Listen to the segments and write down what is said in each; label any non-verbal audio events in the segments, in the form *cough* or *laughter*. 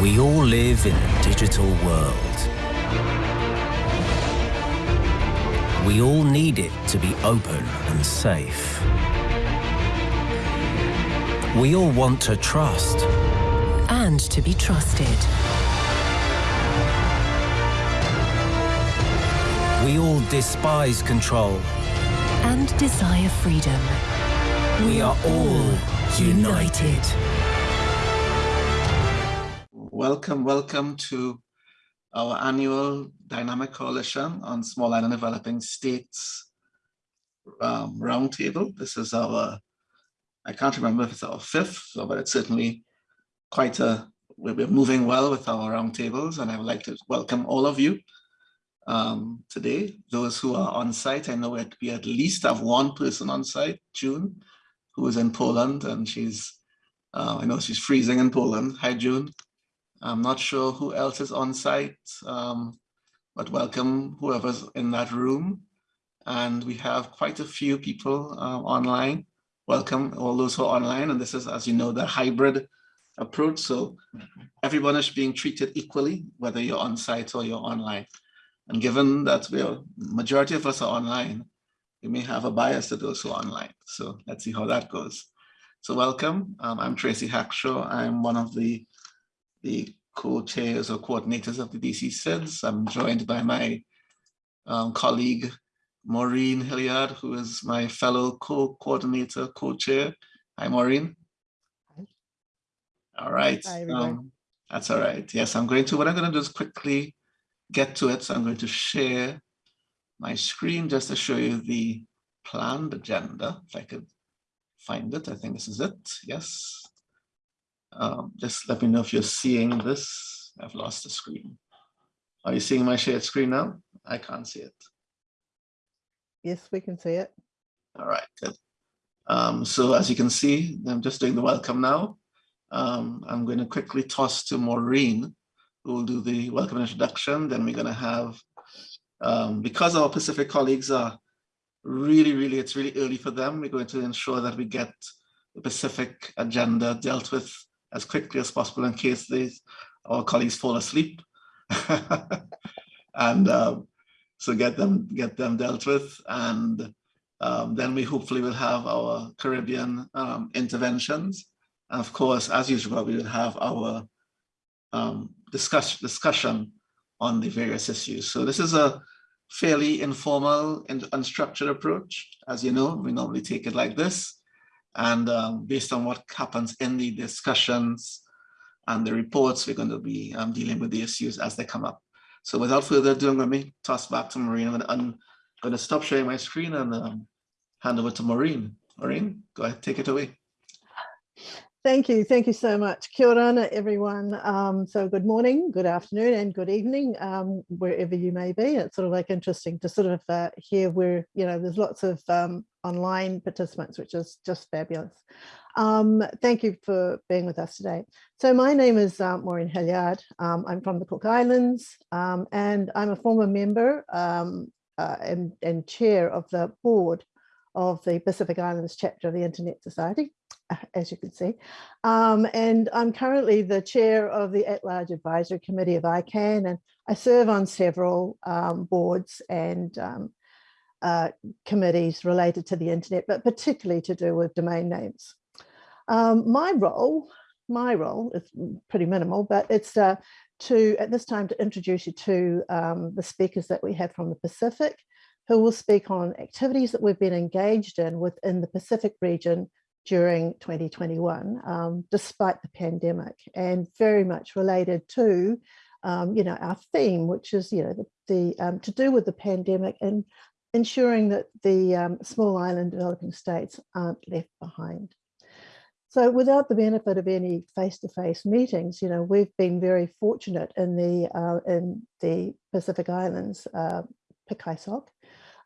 We all live in a digital world. We all need it to be open and safe. We all want to trust. And to be trusted. We all despise control. And desire freedom. We are all united. Welcome, welcome to our annual Dynamic Coalition on Small Island Developing States um, Roundtable. This is our, I can't remember if it's our fifth, but it's certainly quite a, we're moving well with our roundtables and I would like to welcome all of you um, today. Those who are on site, I know we at least have one person on site, June, who is in Poland and she's, uh, I know she's freezing in Poland. Hi, June. I'm not sure who else is on site, um, but welcome whoever's in that room. And we have quite a few people um, online. Welcome all those who are online. And this is, as you know, the hybrid approach. So everyone is being treated equally, whether you're on site or you're online. And given that we're majority of us are online, we may have a bias to those who are online. So let's see how that goes. So welcome. Um, I'm Tracy Hackshaw. I'm one of the the co-chairs or coordinators of the DC SIDS. I'm joined by my um, colleague, Maureen Hilliard, who is my fellow co-coordinator, co-chair. Hi, Maureen. Hi. All right. Hi, um, that's all right. Yes, I'm going to, what I'm going to do is quickly get to it. So I'm going to share my screen just to show you the planned agenda. If I could find it, I think this is it. Yes. Um, just let me know if you're seeing this. I've lost the screen. Are you seeing my shared screen now? I can't see it. Yes, we can see it. All right, good. Um, so as you can see, I'm just doing the welcome now. Um, I'm going to quickly toss to Maureen, who will do the welcome introduction. Then we're going to have, um, because our Pacific colleagues are really, really, it's really early for them, we're going to ensure that we get the Pacific agenda dealt with as quickly as possible in case these, our colleagues fall asleep. *laughs* and um, so get them get them dealt with and um, then we hopefully will have our Caribbean um, interventions. And of course, as usual, we will have our um, discuss, discussion on the various issues. So this is a fairly informal and unstructured approach. As you know, we normally take it like this. And um, based on what happens in the discussions and the reports, we're going to be um, dealing with the issues as they come up. So without further ado, I'm going to toss back to Maureen. I'm going to, stop sharing my screen and um, hand over to Maureen. Maureen, go ahead, take it away. Thank you. Thank you so much. Kia ora, everyone. Um, so good morning, good afternoon and good evening, um, wherever you may be. It's sort of like interesting to sort of uh, hear where, you know, there's lots of um, online participants, which is just fabulous. Um, thank you for being with us today. So my name is uh, Maureen Hilliard. Um, I'm from the Cook Islands and I'm a former member uh, and, and chair of the board of the Pacific Islands chapter of the Internet Society *laughs* as you can see. Um, and I'm currently the chair of the at-large advisory committee of ICANN, and I serve on several um, boards and um, uh, committees related to the internet, but particularly to do with domain names. Um, my role, my role is pretty minimal, but it's uh, to, at this time, to introduce you to um, the speakers that we have from the Pacific, who will speak on activities that we've been engaged in within the Pacific region during 2021, um, despite the pandemic, and very much related to, um, you know, our theme, which is, you know, the, the um, to do with the pandemic and ensuring that the um, small island developing states aren't left behind. So without the benefit of any face-to-face -face meetings, you know, we've been very fortunate in the uh, in the Pacific Islands, uh, PICISOC,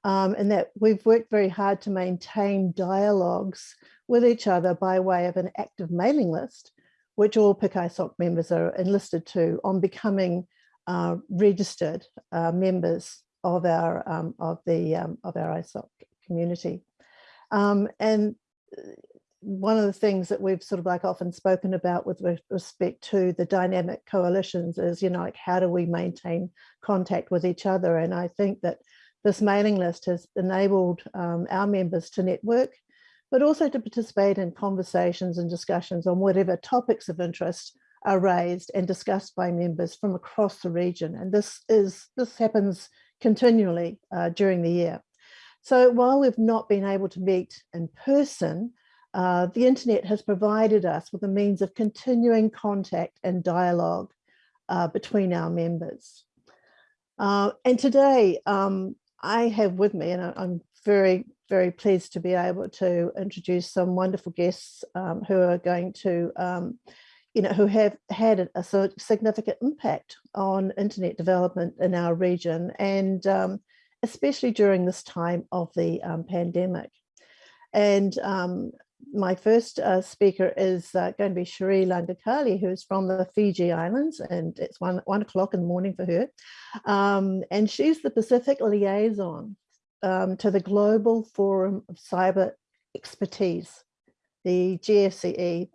um, and that we've worked very hard to maintain dialogues with each other by way of an active mailing list, which all PICISOC members are enlisted to on becoming uh, registered uh, members of our um, of the um, of our ISOC community. Um, and one of the things that we've sort of like often spoken about with respect to the dynamic coalitions is, you know, like how do we maintain contact with each other? And I think that this mailing list has enabled um, our members to network, but also to participate in conversations and discussions on whatever topics of interest are raised and discussed by members from across the region. And this is this happens continually uh, during the year. So while we've not been able to meet in person, uh, the internet has provided us with a means of continuing contact and dialogue uh, between our members. Uh, and today um, I have with me, and I'm very, very pleased to be able to introduce some wonderful guests um, who are going to um, you know, who have had a, a significant impact on internet development in our region and um, especially during this time of the um, pandemic. And um, my first uh, speaker is uh, going to be Cherie Lagakali, who's from the Fiji Islands, and it's one, one o'clock in the morning for her. Um, and she's the Pacific liaison um, to the Global Forum of Cyber Expertise, the GFCE,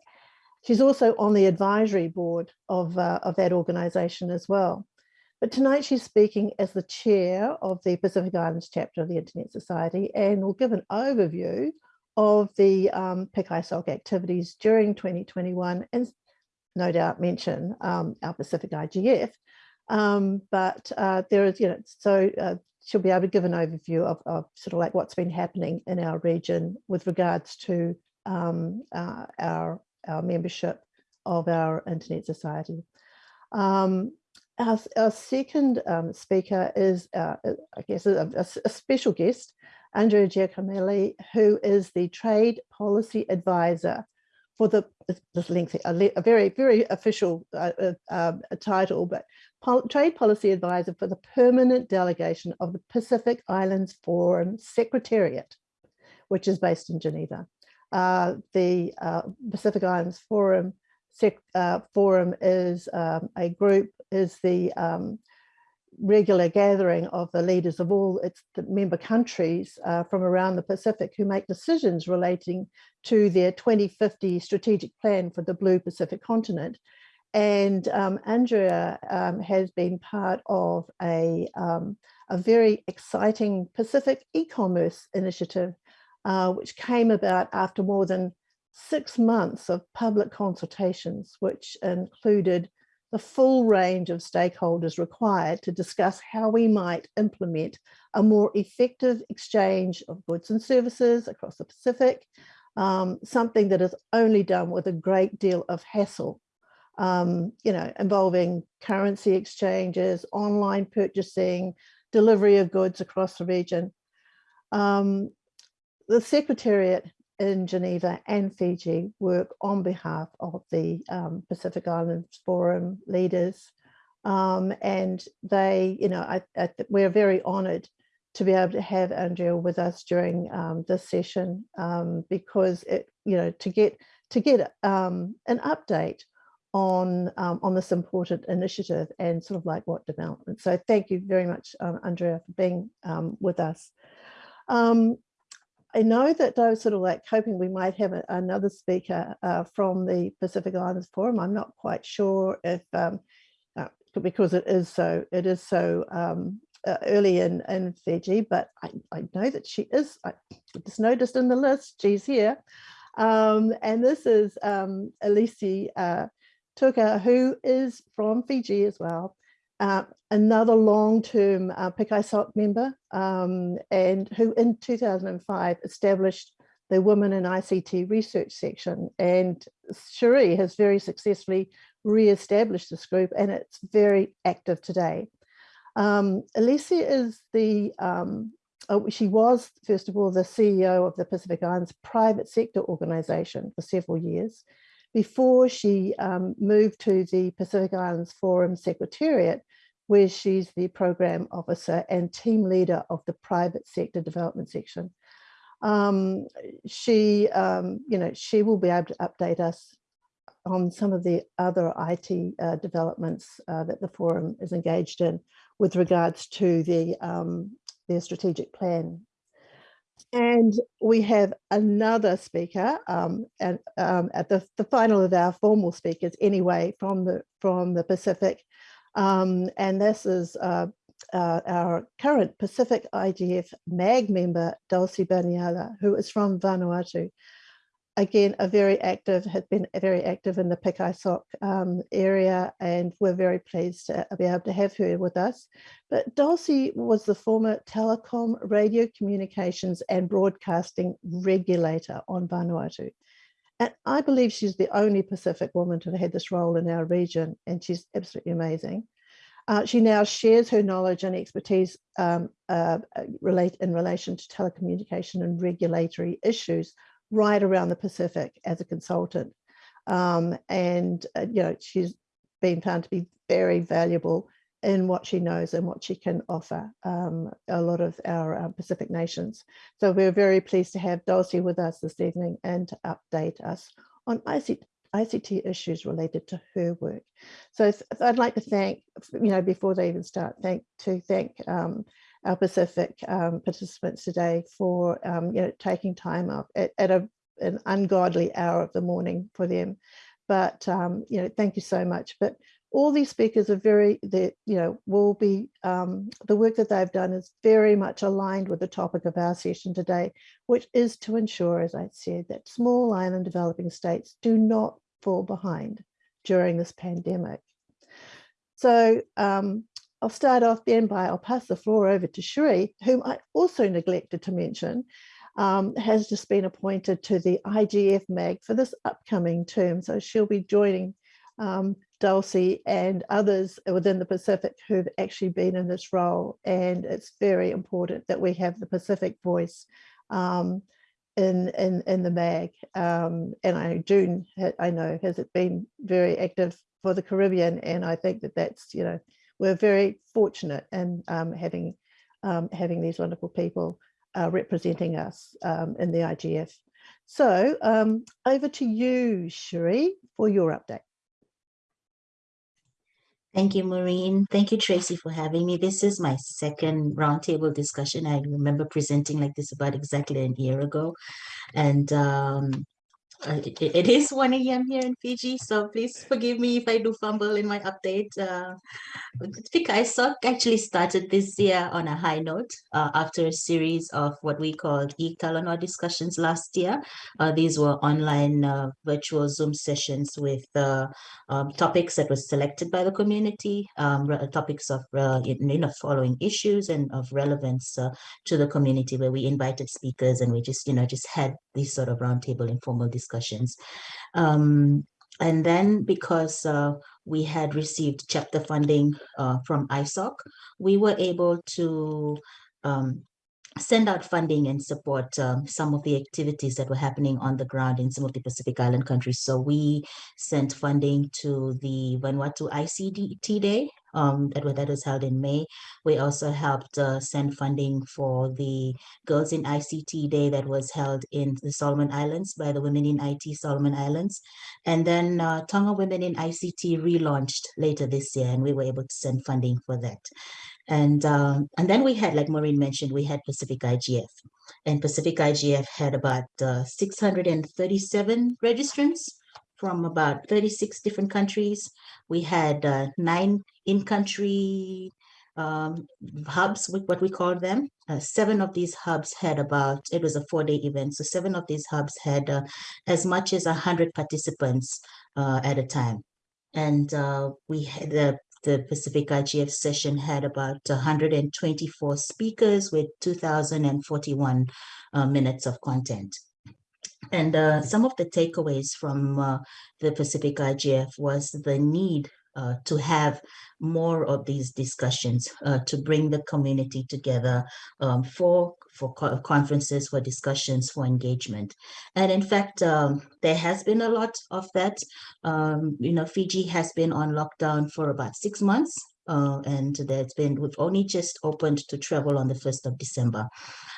She's also on the advisory board of, uh, of that organisation as well. But tonight she's speaking as the chair of the Pacific Islands chapter of the Internet Society and will give an overview of the um, PIC-ISOC activities during 2021 and no doubt mention um, our Pacific IGF. Um, but uh, there is, you know, so uh, she'll be able to give an overview of, of, sort of like what's been happening in our region with regards to um, uh, our our membership of our Internet Society. Um, our, our, second um, speaker is, uh, I guess, a, a, special guest, Andrea Giacomelli, who is the Trade Policy Advisor for the, this lengthy, a, very, very official uh, uh, um, title, but Pol Trade Policy Advisor for the Permanent Delegation of the Pacific Islands Forum Secretariat, which is based in Geneva. Uh, the uh, Pacific Islands Forum uh, Forum is um, a group, is the um, regular gathering of the leaders of all its member countries uh, from around the Pacific who make decisions relating to their 2050 strategic plan for the Blue Pacific continent. And um, Andrea um, has been part of a, um, a very exciting Pacific e-commerce initiative uh, which came about after more than six months of public consultations, which included the full range of stakeholders required to discuss how we might implement a more effective exchange of goods and services across the Pacific, um, something that is only done with a great deal of hassle, um, you know, involving currency exchanges, online purchasing, delivery of goods across the region. Um, the Secretariat in Geneva and Fiji work on behalf of the um, Pacific Islands Forum leaders. Um, and they, you know, I, I we're very honored to be able to have Andrea with us during um, this session um, because it, you know, to get to get um, an update on um, on this important initiative and sort of like what development. So thank you very much, Andrea, for being with us. Um, I know that I was sort of like hoping we might have a, another speaker uh, from the Pacific Islands Forum. I'm not quite sure if, um, uh, because it is so, it is so um, uh, early in, in Fiji, but I, I know that she is, I just noticed in the list, she's here. Um, and this is um, Alisi uh, Tuqa, who is from Fiji as well uh, another long-term uh, PIC-ISOC member um, and who in 2005 established the Women in ICT Research section. And Cherie has very successfully re-established this group and it's very active today. Um, Alisi is the, um, oh, she was, first of all, the CEO of the Pacific Islands private sector organization for several years before she um, moved to the Pacific Islands Forum Secretariat, where she's the program officer and team leader of the private sector development section. Um, she, um, you know, she will be able to update us on some of the other IT uh, developments uh, that the forum is engaged in with regards to the um, their strategic plan. And we have another speaker um, and, um, at the, the final of our formal speakers anyway from the, from the Pacific. Um, and this is uh, uh, our current Pacific IGF MAG member, Dalsie Baniala, who is from Vanuatu again, a very active, has been very active in the PICISOC um, area, and we're very pleased to be able to have her with us. But Dalsie was the former telecom, radio communications and broadcasting regulator on Vanuatu. And I believe she's the only Pacific woman to have had this role in our region, and she's absolutely amazing. Uh, she now shares her knowledge and expertise um, uh, relate in relation to telecommunication and regulatory issues right around the Pacific as a consultant. Um, and, uh, you know, she's been found to be very valuable in what she knows and what she can offer um, a lot of our uh, Pacific nations. So we're very pleased to have Dalsie with us this evening and to update us on ICT, ICT issues related to her work. So I'd like to thank, you know, before they even start, thank to thank um, our Pacific um, participants today for um, you know, taking time up at, at a, an ungodly hour of the morning for them. But um, you know, thank you so much. But all these speakers are very, that you know, will be, um, the work that they've done is very much aligned with the topic of our session today, which is to ensure, as I said, that small island developing states do not fall behind during this pandemic. So um, I'll start off then by, I'll pass the floor over to Cherie, whom I also neglected to mention, um, has just been appointed to the IGF MAG for this upcoming term. So she'll be joining um, Dalsie and others within the Pacific who've actually been in this role. And it's very important that we have the Pacific voice um, in, in, in the MAG. Um, and I, June, I know, has it been very active for the Caribbean. And I think that that's, you know, we're very fortunate in um, having um, having these wonderful people uh, representing us um, in the IGF. So um, over to you, Cherie, for your update. Thank you, Maureen. Thank you, Tracy, for having me. This is my second roundtable discussion. I remember presenting like this about exactly a year ago. And um, *laughs* it, is 1 a.m. here in Fiji, so please forgive me if I do fumble in my update. Uh, PICISOC actually started this year on a high note uh, after a series of what we called e-Talanoa discussions last year. Uh, these were online uh, virtual Zoom sessions with uh, um, topics that were selected by the community, um, topics of uh, you know, following issues and of relevance uh, to the community where we invited speakers and we just, you know, just had these sort of roundtable informal discussions. Um, and then because uh, we had received chapter funding uh, from ISOC, we were able to um, send out funding and support um, some of the activities that were happening on the ground in some of the Pacific Island countries. So we sent funding to the Vanuatu ICT Day um, that, that was held in May. We also helped uh, send funding for the Girls in ICT Day that was held in the Solomon Islands by the Women in IT Solomon Islands. And then uh, Tonga Women in ICT relaunched later this year and we were able to send funding for that. And, um, and then we had, like Maureen mentioned, we had Pacific IGF. And Pacific IGF had about uh, 637 registrants from about 36 different countries. We had uh, nine in-country um, hubs, what we call them. Uh, seven of these hubs had about, it was a four-day event, so seven of these hubs had uh, as much as 100 participants uh, at a time. And uh, we had the the Pacific IGF session had about 124 speakers with 2,041 uh, minutes of content. And uh, some of the takeaways from uh, the Pacific IGF was the need uh, to have more of these discussions uh, to bring the community together um, for for co conferences, for discussions, for engagement. And in fact, um, there has been a lot of that. Um, you know, Fiji has been on lockdown for about six months. Uh, and there's been, we've only just opened to travel on the 1st of December.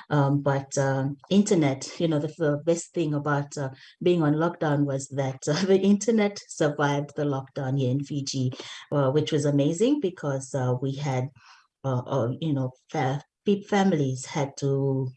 Um, but uh, internet, you know, the, the best thing about uh, being on lockdown was that uh, *laughs* the internet survived the lockdown here in Fiji, uh, which was amazing because uh, we had, uh, you know, fa families had to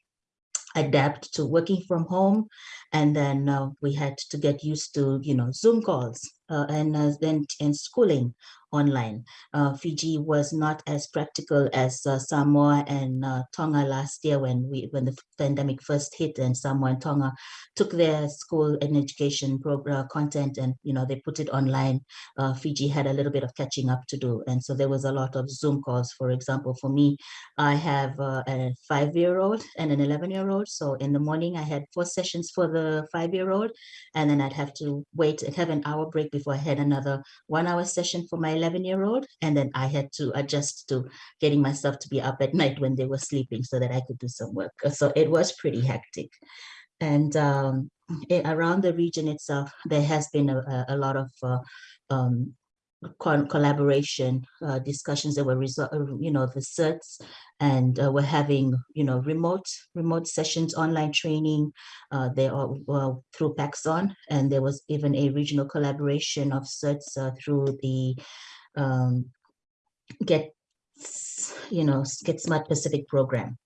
adapt to working from home and then uh, we had to get used to you know zoom calls uh, and uh, then and schooling online. Uh, Fiji was not as practical as uh, Samoa and uh, Tonga last year when we when the pandemic first hit and Samoa and Tonga took their school and education program content and you know they put it online. Uh, Fiji had a little bit of catching up to do, and so there was a lot of Zoom calls. For example, for me, I have uh, a five-year-old and an eleven-year-old. So in the morning, I had four sessions for the five-year-old, and then I'd have to wait and have an hour break before I had another one-hour session for my 11 year old. And then I had to adjust to getting myself to be up at night when they were sleeping so that I could do some work. So it was pretty hectic. And um, it, around the region itself, there has been a, a lot of uh, um, collaboration uh, discussions that were uh, you know, the certs and uh, we're having, you know, remote remote sessions, online training. Uh, they are well, through PaCSON, and there was even a regional collaboration of certs uh, through the um, Get, you know, Get Smart Pacific program.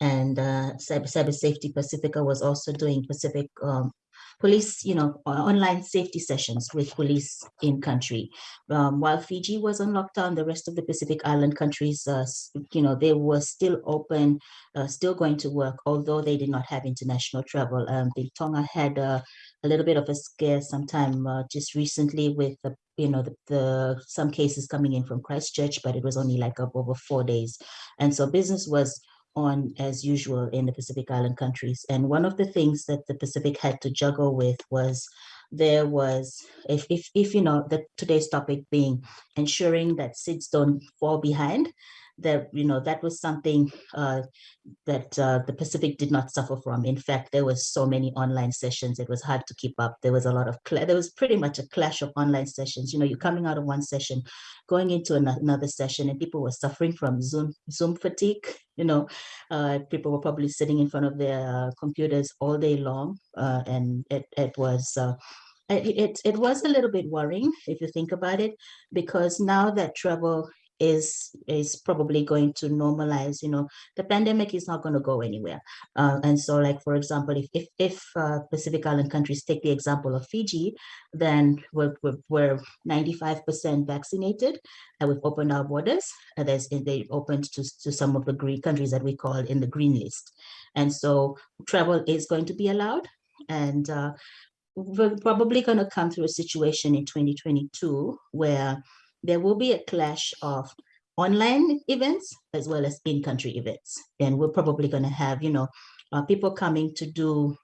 And uh, Cyber, Cyber Safety Pacifica was also doing Pacific um, police, you know, online safety sessions with police in country. Um, while Fiji was on lockdown, the rest of the Pacific Island countries, uh, you know, they were still open, uh, still going to work, although they did not have international travel. Um, the Tonga had uh, a little bit of a scare sometime uh, just recently with the you know the, the, some cases coming in from Christchurch, but it was only like up over four days, and so business was on as usual in the Pacific Island countries. And one of the things that the Pacific had to juggle with was there was, if, if, if you know, the today's topic being ensuring that SIDS don't fall behind, that you know that was something uh, that uh, the Pacific did not suffer from. In fact, there was so many online sessions; it was hard to keep up. There was a lot of there was pretty much a clash of online sessions. You know, you're coming out of one session, going into another session, and people were suffering from Zoom Zoom fatigue. *laughs* You know, uh, people were probably sitting in front of their uh, computers all day long, uh, and it it was. Uh, it, it, it was a little bit worrying if you think about it, because now that travel is is probably going to normalize you know the pandemic is not going to go anywhere. Uh, and so like for example if if, if uh, pacific island countries take the example of fiji then we're, we're, 95% vaccinated and we've opened our borders and there's they opened to, to some of the green countries that we call in the green list. And so travel is going to be allowed and uh, we're probably going to come through a situation in 2022 where there will be a clash of online events as well as in-country events. And we're probably going to have, you know, uh, people coming to do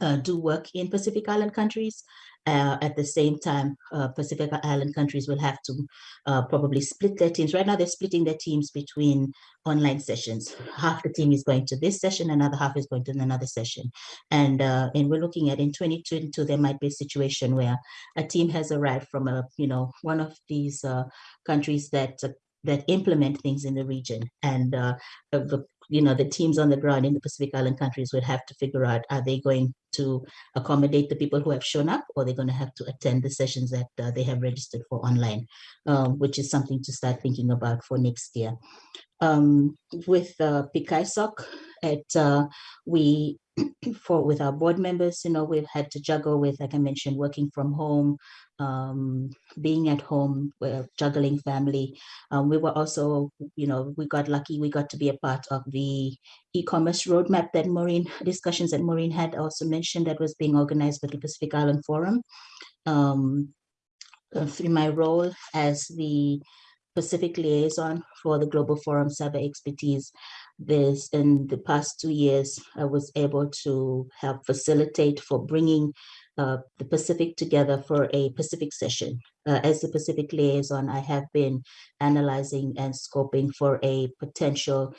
uh, do work in Pacific Island countries. Uh, at the same time, uh, Pacific Island countries will have to uh, probably split their teams. Right now, they're splitting their teams between online sessions. Half the team is going to this session, another half is going to another session. And, uh, and we're looking at in 2022, there might be a situation where a team has arrived from a, you know, one of these uh, countries that that implement things in the region and uh, the you know, the teams on the ground in the Pacific Island countries would have to figure out, are they going to accommodate the people who have shown up or they're going to have to attend the sessions that uh, they have registered for online, um, which is something to start thinking about for next year. Um, with uh, PICISOC, at, uh, we *clears throat* for with our board members, you know, we've had to juggle with, like I mentioned, working from home, um, being at home, we're juggling family. Um, we were also, you know, we got lucky, we got to be a part of the e-commerce roadmap that Maureen, *laughs* discussions that Maureen had also mentioned that was being organized by the Pacific Island Forum. Um, uh, through my role as the Pacific liaison for the Global Forum Cyber Expertise, this in the past two years, I was able to help facilitate for bringing uh, the Pacific together for a Pacific session. Uh, as the Pacific liaison, I have been analyzing and scoping for a potential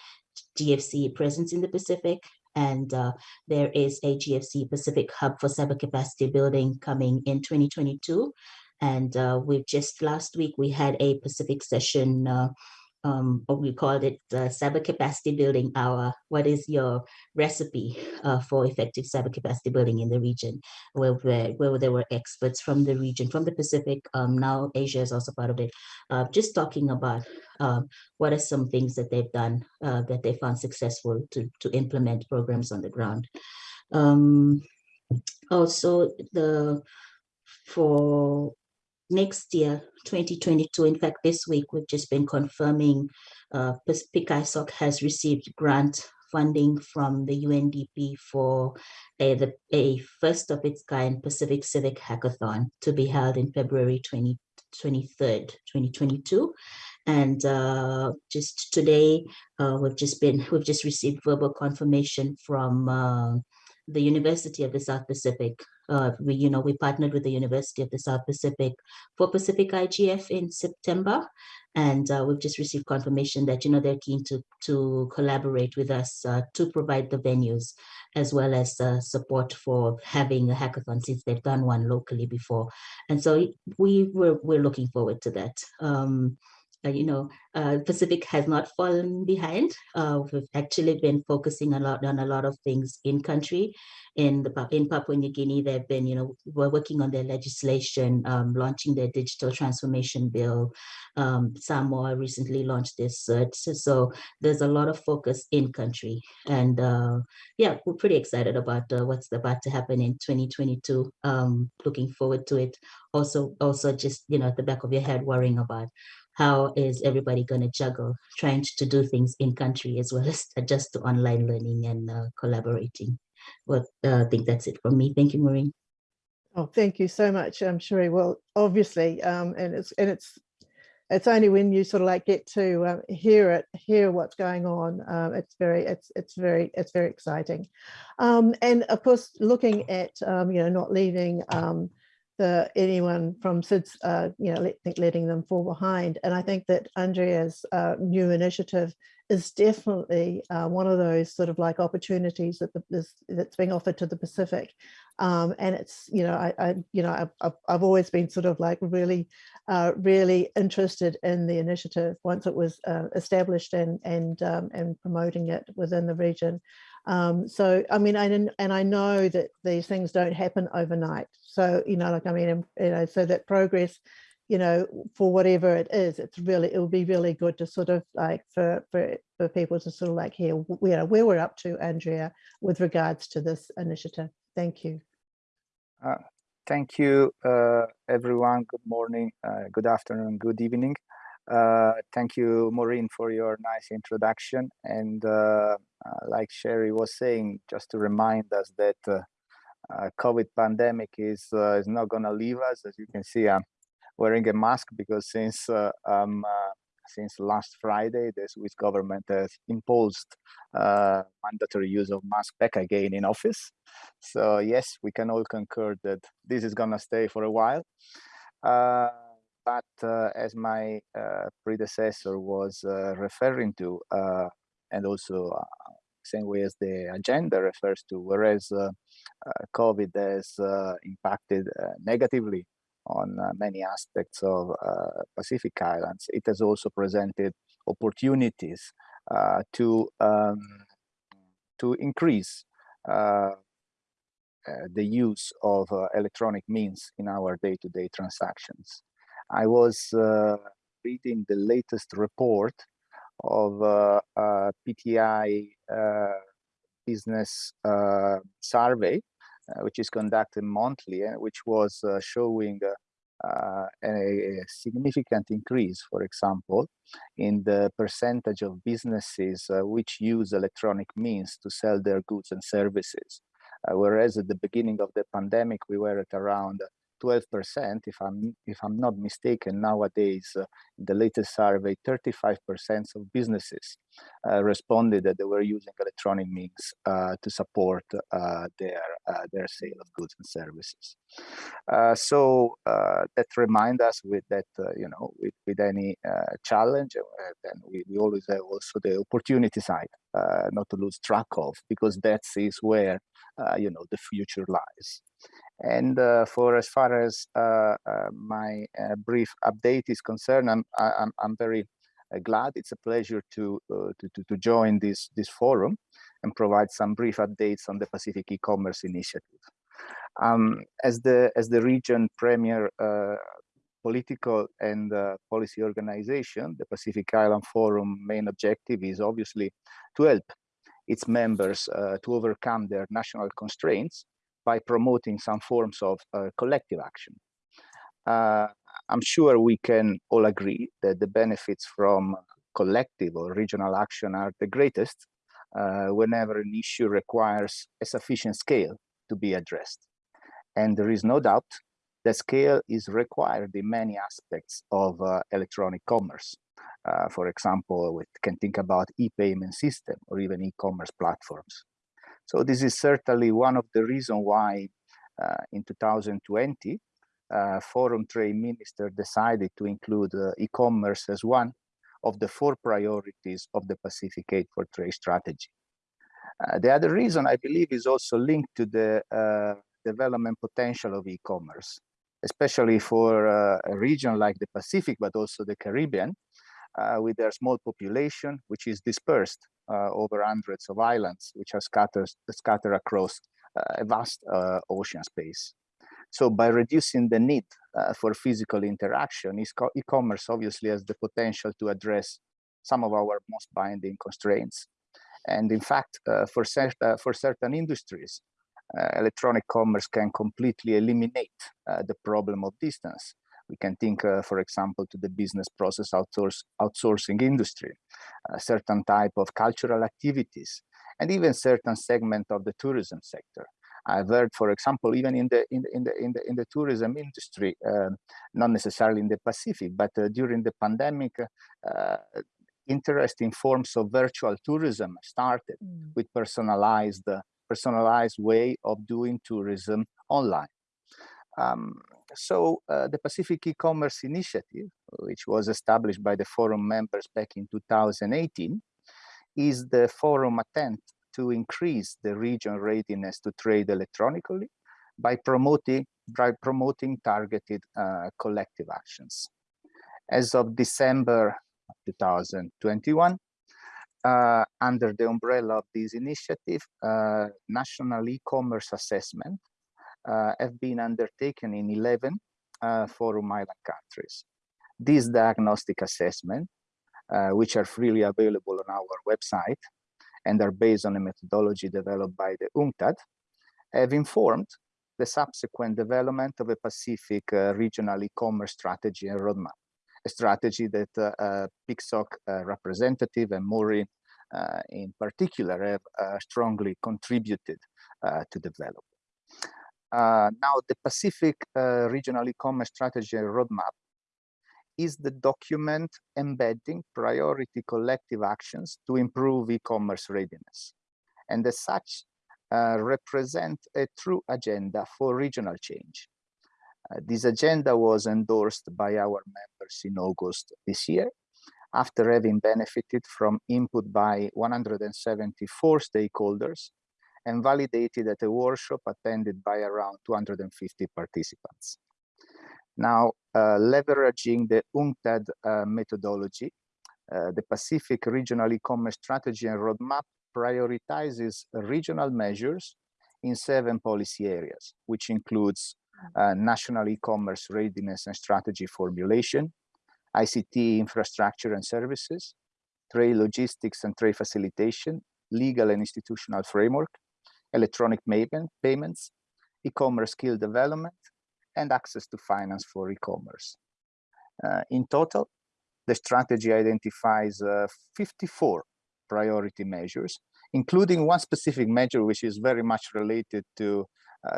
GFC presence in the Pacific. And uh, there is a GFC Pacific Hub for Cyber Capacity Building coming in 2022. And uh, we just last week, we had a Pacific session uh, um, or we called it uh, cyber capacity building hour. What is your recipe uh, for effective cyber capacity building in the region? Where, where, where there were experts from the region, from the Pacific, um, now Asia is also part of it, uh, just talking about what are some things that they've done that they found successful to, to implement programs on the ground. Um, also, the for next year, 2022, in fact, this week, we've just been confirming uh, PICISOC has received grant funding from the UNDP for a, the, a first of its kind Pacific Civic Hackathon to be held in February 20, 23rd, 2022. And uh, just today, uh, we've just been, we've just received verbal confirmation from uh, the University of the South Pacific. Uh, we, you know, we partnered with the University of the South Pacific for Pacific IGF in September, and uh, we've just received confirmation that you know they're keen to to collaborate with us uh, to provide the venues as well as uh, support for having a hackathon since they've done one locally before, and so we were we're looking forward to that. Um, you know, uh, Pacific has not fallen behind. Uh, we've actually been focusing a lot on a lot of things in country. In the in Papua New Guinea, they've been, you know, we're working on their legislation, um, launching their digital transformation bill. Um, Samoa recently launched this So, so, there's a lot of focus in country, and uh, yeah, we're pretty excited about uh, what's about to happen in 2022. Um, looking forward to it. Also, also just you know, at the back of your head, worrying about how is everybody going to juggle trying to do things in country as well *laughs* as adjust to online learning and uh, collaborating. Well, uh, I think that's it from me. Thank you, Maureen. Oh, thank you so much, um, Cherie. Well, obviously, um, and it's and it's it's only when you sort of like get to uh, hear it, hear what's going on. Um, it's very, it's it's very, it's very exciting. Um, and of course, looking at um, you know not leaving um, the anyone from SIDS, uh, you know, let, letting them fall behind. And I think that Andrea's uh, new initiative is definitely uh, one of those sort of like opportunities that the, is, that's being offered to the Pacific. Um, and it's, you know, I, I you know, I've, I've always been sort of like really, uh, really interested in the initiative once it was uh, established and and um, and promoting it within the region. Um, so, I mean, I didn't, and I know that these things don't happen overnight. So, you know, like, I mean, you know, so that progress, you know, for whatever it is, it's really, it would be really good to sort of like for, for, for people to sort of like hear, know, where we're up to, Andrea, with regards to this initiative. Thank you. Uh, thank you, uh, everyone. Good morning, uh, good afternoon, good evening. Uh, thank you, Maureen, for your nice introduction. And uh, uh, like Cherie was saying, just to remind us that uh, uh, COVID pandemic is is not going to leave us. As you can see, I'm wearing a mask because since um, since last Friday, the Swiss government has imposed mandatory use of mask back again in office. So yes, we can all concur that this is going to stay for a while but uh, as my uh, predecessor was uh, referring to, and also same way as the agenda refers to, whereas COVID has impacted negatively on uh, many aspects of uh, Pacific Islands. It has also presented opportunities uh, to um, to increase the use of electronic means in our day-to-day -day transactions. I was uh, reading the latest report of uh, uh, PTI business survey, which is conducted monthly, and which was showing uh, a, significant increase, for example, in the percentage of businesses uh, which use electronic means to sell their goods and services. Uh, whereas at the beginning of the pandemic, we were at around 12%, if I'm if I'm not mistaken, nowadays uh, the latest survey, 35% of businesses uh, responded that they were using electronic means uh, to support uh, their uh, their sale of goods and services. Uh, so that remind us with that you know with, with any challenge, then we, we always have also the opportunity side not to lose track of because that is where you know the future lies. And uh, for as far as uh, uh, my brief update is concerned, I'm, I'm, I'm very glad. It's a pleasure to, to, to, to join this, this forum and provide some brief updates on the Pacific e-commerce initiative. Um, as the as the region premier uh, political and uh, policy organization, the Pacific Island Forum main objective is obviously to help its members uh, to overcome their national constraints by promoting some forms of uh, collective action. Uh, I'm sure we can all agree that the benefits from collective or regional action are the greatest uh, whenever an issue requires a sufficient scale to be addressed. And there is no doubt that scale is required in many aspects of uh, electronic commerce. Uh, for example, we can think about e-payment system or even e-commerce platforms. So this is certainly one of the reasons why uh, in 2020, uh, Forum Trade Minister decided to include uh, e-commerce as one of the four priorities of the Pacific Aid for Trade strategy. Uh, the other reason I believe is also linked to the development potential of e-commerce, especially for uh, a region like the Pacific, but also the Caribbean, uh, with their small population, which is dispersed uh, over hundreds of islands, which are scattered, scattered across uh, a vast ocean space. So by reducing the need for physical interaction, e-commerce obviously has the potential to address some of our most binding constraints. And in fact, uh, for, cert uh, for certain industries, uh, electronic commerce can completely eliminate the problem of distance. We can think, for example, to the business process outsource outsourcing industry, a certain type of cultural activities, and even certain segment of the tourism sector. I've heard, for example, even in the in the in the in the, in the tourism industry, uh, not necessarily in the Pacific, but uh, during the pandemic, uh, interesting forms of virtual tourism started mm. with personalized personalized way of doing tourism online. Um, so uh, the Pacific e-commerce initiative, which was established by the forum members back in 2018, is the forum attempt to increase the region readiness to trade electronically by promoting, by promoting targeted uh, collective actions. As of December 2021. Uh, under the umbrella of this initiative, uh, national e-commerce assessment uh, have been undertaken in 11 uh, Forum Island countries. These diagnostic assessment, uh, which are freely available on our website and are based on a methodology developed by the UNCTAD, have informed the subsequent development of a Pacific uh, regional e-commerce strategy and roadmap strategy that uh, uh, PICISOC uh, representative and Maureen in particular have strongly contributed to develop. now, the Pacific Regional E-Commerce Strategy Roadmap is the document embedding priority collective actions to improve e-commerce readiness. And as such, uh, represent a true agenda for regional change. Uh, this agenda was endorsed by our members in August this year, after having benefited from input by 174 stakeholders and validated at a workshop attended by around 250 participants. Now, uh, leveraging the UNCTAD uh, methodology, uh, the Pacific Regional E-Commerce Strategy and Roadmap prioritizes regional measures in seven policy areas, which includes national e-commerce readiness and strategy formulation, ICT infrastructure and services, trade logistics and trade facilitation, legal and institutional framework, electronic payment, payments, e-commerce skill development, and access to finance for e-commerce. Uh, in total, the strategy identifies uh, 54 priority measures, including one specific measure which is very much related to uh,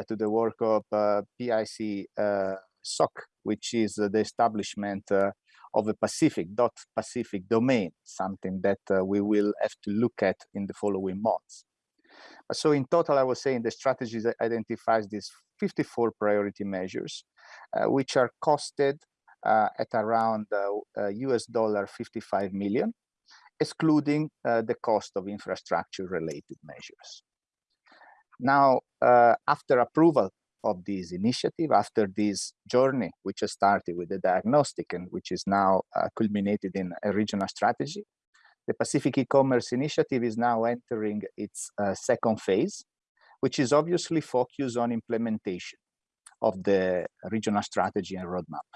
to the work of uh, PIC uh, SOC, which is the establishment of a Pacific dot Pacific domain, something that we will have to look at in the following months. So in total, I was saying the strategy identifies these 54 priority measures, uh, which are costed uh, at around uh, US dollar 55 million, excluding the cost of infrastructure related measures. Now, uh, after approval of this initiative after this journey, which has started with the diagnostic and which is now uh, culminated in a regional strategy. The Pacific e-commerce initiative is now entering its uh, second phase, which is obviously focused on implementation of the regional strategy and roadmap.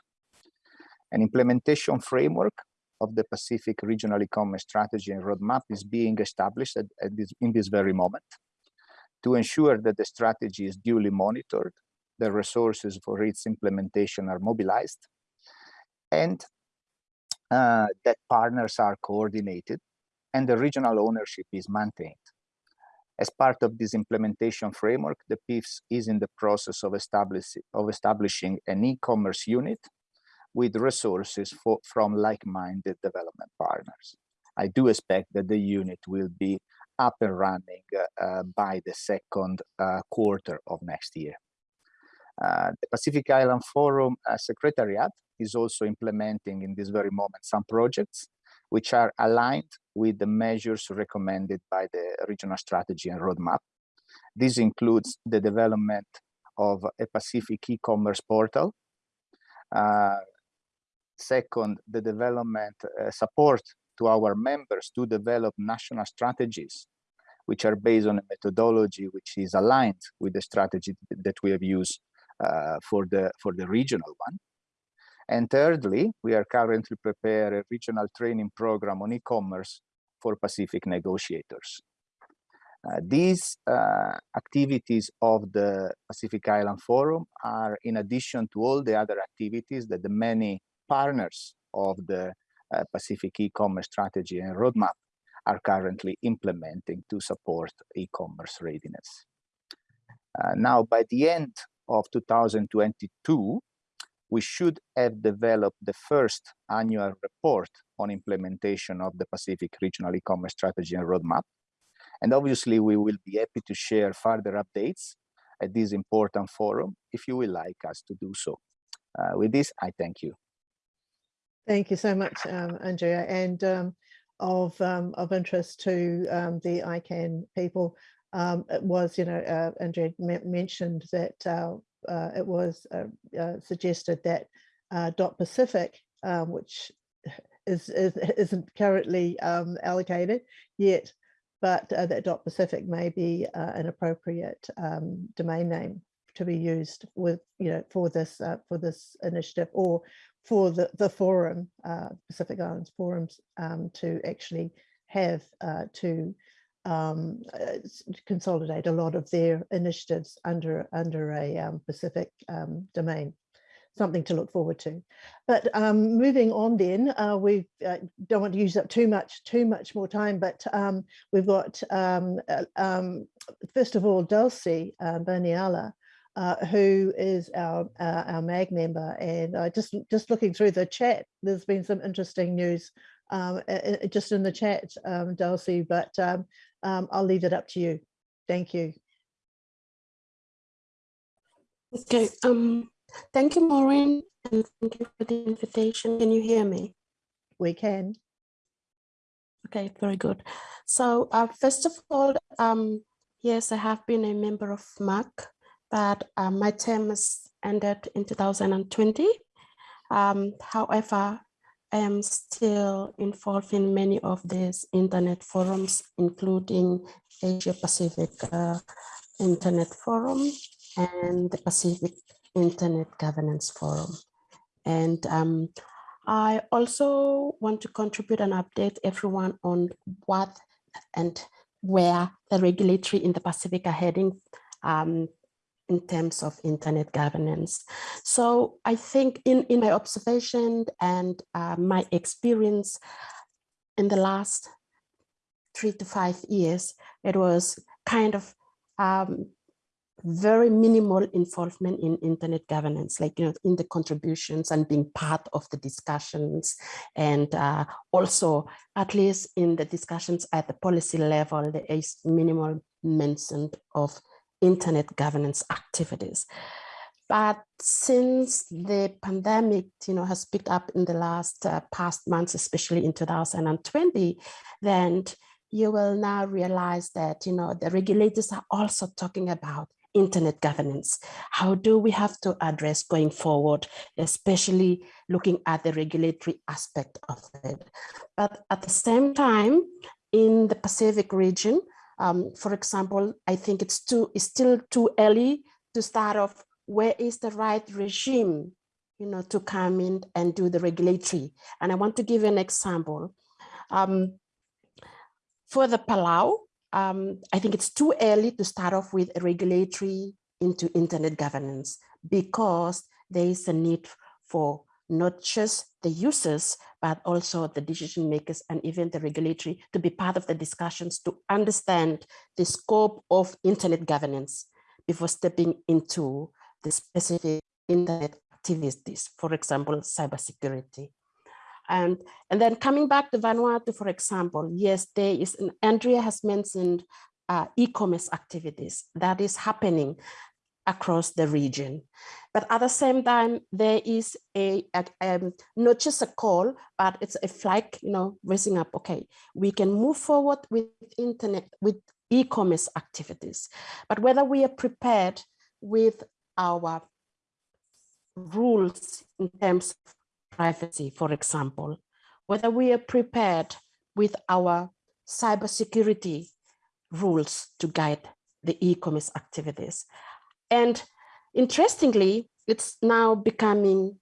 An implementation framework of the Pacific regional e-commerce strategy and roadmap is being established at, at this, in this very moment to ensure that the strategy is duly monitored, the resources for its implementation are mobilized, and uh, that partners are coordinated and the regional ownership is maintained. As part of this implementation framework, the PIFS is in the process of, establish, of establishing an e-commerce unit with resources for, from like-minded development partners. I do expect that the unit will be up and running uh, by the second uh, quarter of next year. Uh, the Pacific Island Forum Secretariat is also implementing in this very moment some projects which are aligned with the measures recommended by the regional strategy and roadmap. This includes the development of a Pacific e-commerce portal. Uh, second, the development uh, support to our members to develop national strategies, which are based on a methodology which is aligned with the strategy that we have used uh, for the for the regional one. And thirdly, we are currently preparing a regional training program on e-commerce for Pacific negotiators. Uh, these uh, activities of the Pacific Island Forum are in addition to all the other activities that the many partners of the uh, Pacific e-commerce strategy and roadmap are currently implementing to support e-commerce readiness. Uh, now, by the end of 2022, we should have developed the first annual report on implementation of the Pacific Regional E-Commerce Strategy and Roadmap. And obviously, we will be happy to share further updates at this important forum if you will like us to do so. Uh, with this, I thank you. Thank you so much, um, Andrea. And um, of, um, of interest to um, the ICANN people, um, it was, you know, uh, Andrea mentioned that uh, uh, it was uh, uh, suggested that Dot Pacific, um, which *laughs* is, is, isn't currently um, allocated yet, but that Dot Pacific may be an appropriate domain name to be used with, you know, for this for this initiative or for the, the forum, uh, Pacific Islands forums, um, to actually have uh, to um, uh, consolidate a lot of their initiatives under under a um, Pacific um, domain. Something to look forward to. But um, moving on, then uh, we uh, don't want to use up too much too much more time. But um, we've got uh, first of all Dalsie uh, Baniala, uh, who is our uh, our MAG member. And uh, just just looking through the chat, there's been some interesting news um, just in the chat, um, Dalsie, but um, um, I'll leave it up to you. Thank you. Okay, um, thank you, Maureen, and thank you for the invitation. Can you hear me? We can. Okay, very good. So uh, first of all, um, yes, I have been a member of MAG, but uh, my term has ended in 2020. Um, however, I am still involved in many of these internet forums, including Asia Pacific uh, Internet Forum and the Pacific Internet Governance Forum. And um, I also want to contribute and update everyone on what and where the regulatory in the Pacific are heading um, in terms of internet governance. So I think in, in my observation and uh, my experience in the last three to five years, it was kind of um, very minimal involvement in internet governance, like, you know, in the contributions and being part of the discussions. And uh, also, at least in the discussions at the policy level, there is minimal mention of internet governance activities. But since the pandemic, you know, has picked up in the last uh, past months, especially in 2020, then you will now realize that, you know, the regulators are also talking about internet governance. How do we have to address going forward, especially looking at the regulatory aspect of it. But at the same time, in the Pacific region, um, for example, I think it's too it's still too early to start off where is the right regime you know, to come in and do the regulatory. And I want to give you an example. Um, for the Palau, um, I think it's too early to start off with a regulatory into internet governance because there is a need for not just the users, but also the decision makers and even the regulatory to be part of the discussions to understand the scope of internet governance before stepping into the specific internet activities, for example, cybersecurity. And, and then coming back to Vanuatu, for example, yes, there is, Andrea has mentioned uh, e-commerce activities that is happening across the region. But at the same time, there is a, a um, not just a call, but it's a flag, you know, raising up, okay, we can move forward with internet, with e-commerce activities. But whether we are prepared with our rules in terms of privacy, for example, whether we are prepared with our cybersecurity rules to guide the e-commerce activities. And interestingly, it's now becoming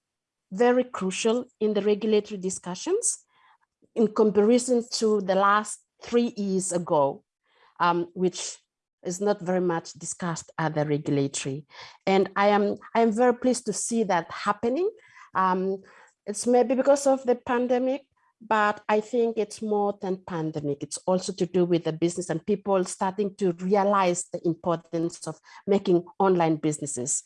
very crucial in the regulatory discussions in comparison to the last three years ago, um, which is not very much discussed at the regulatory. And I am, I am very pleased to see that happening. Um, it's maybe because of the pandemic, but I think it's more than pandemic. It's also to do with the business and people starting to realize the importance of making online businesses.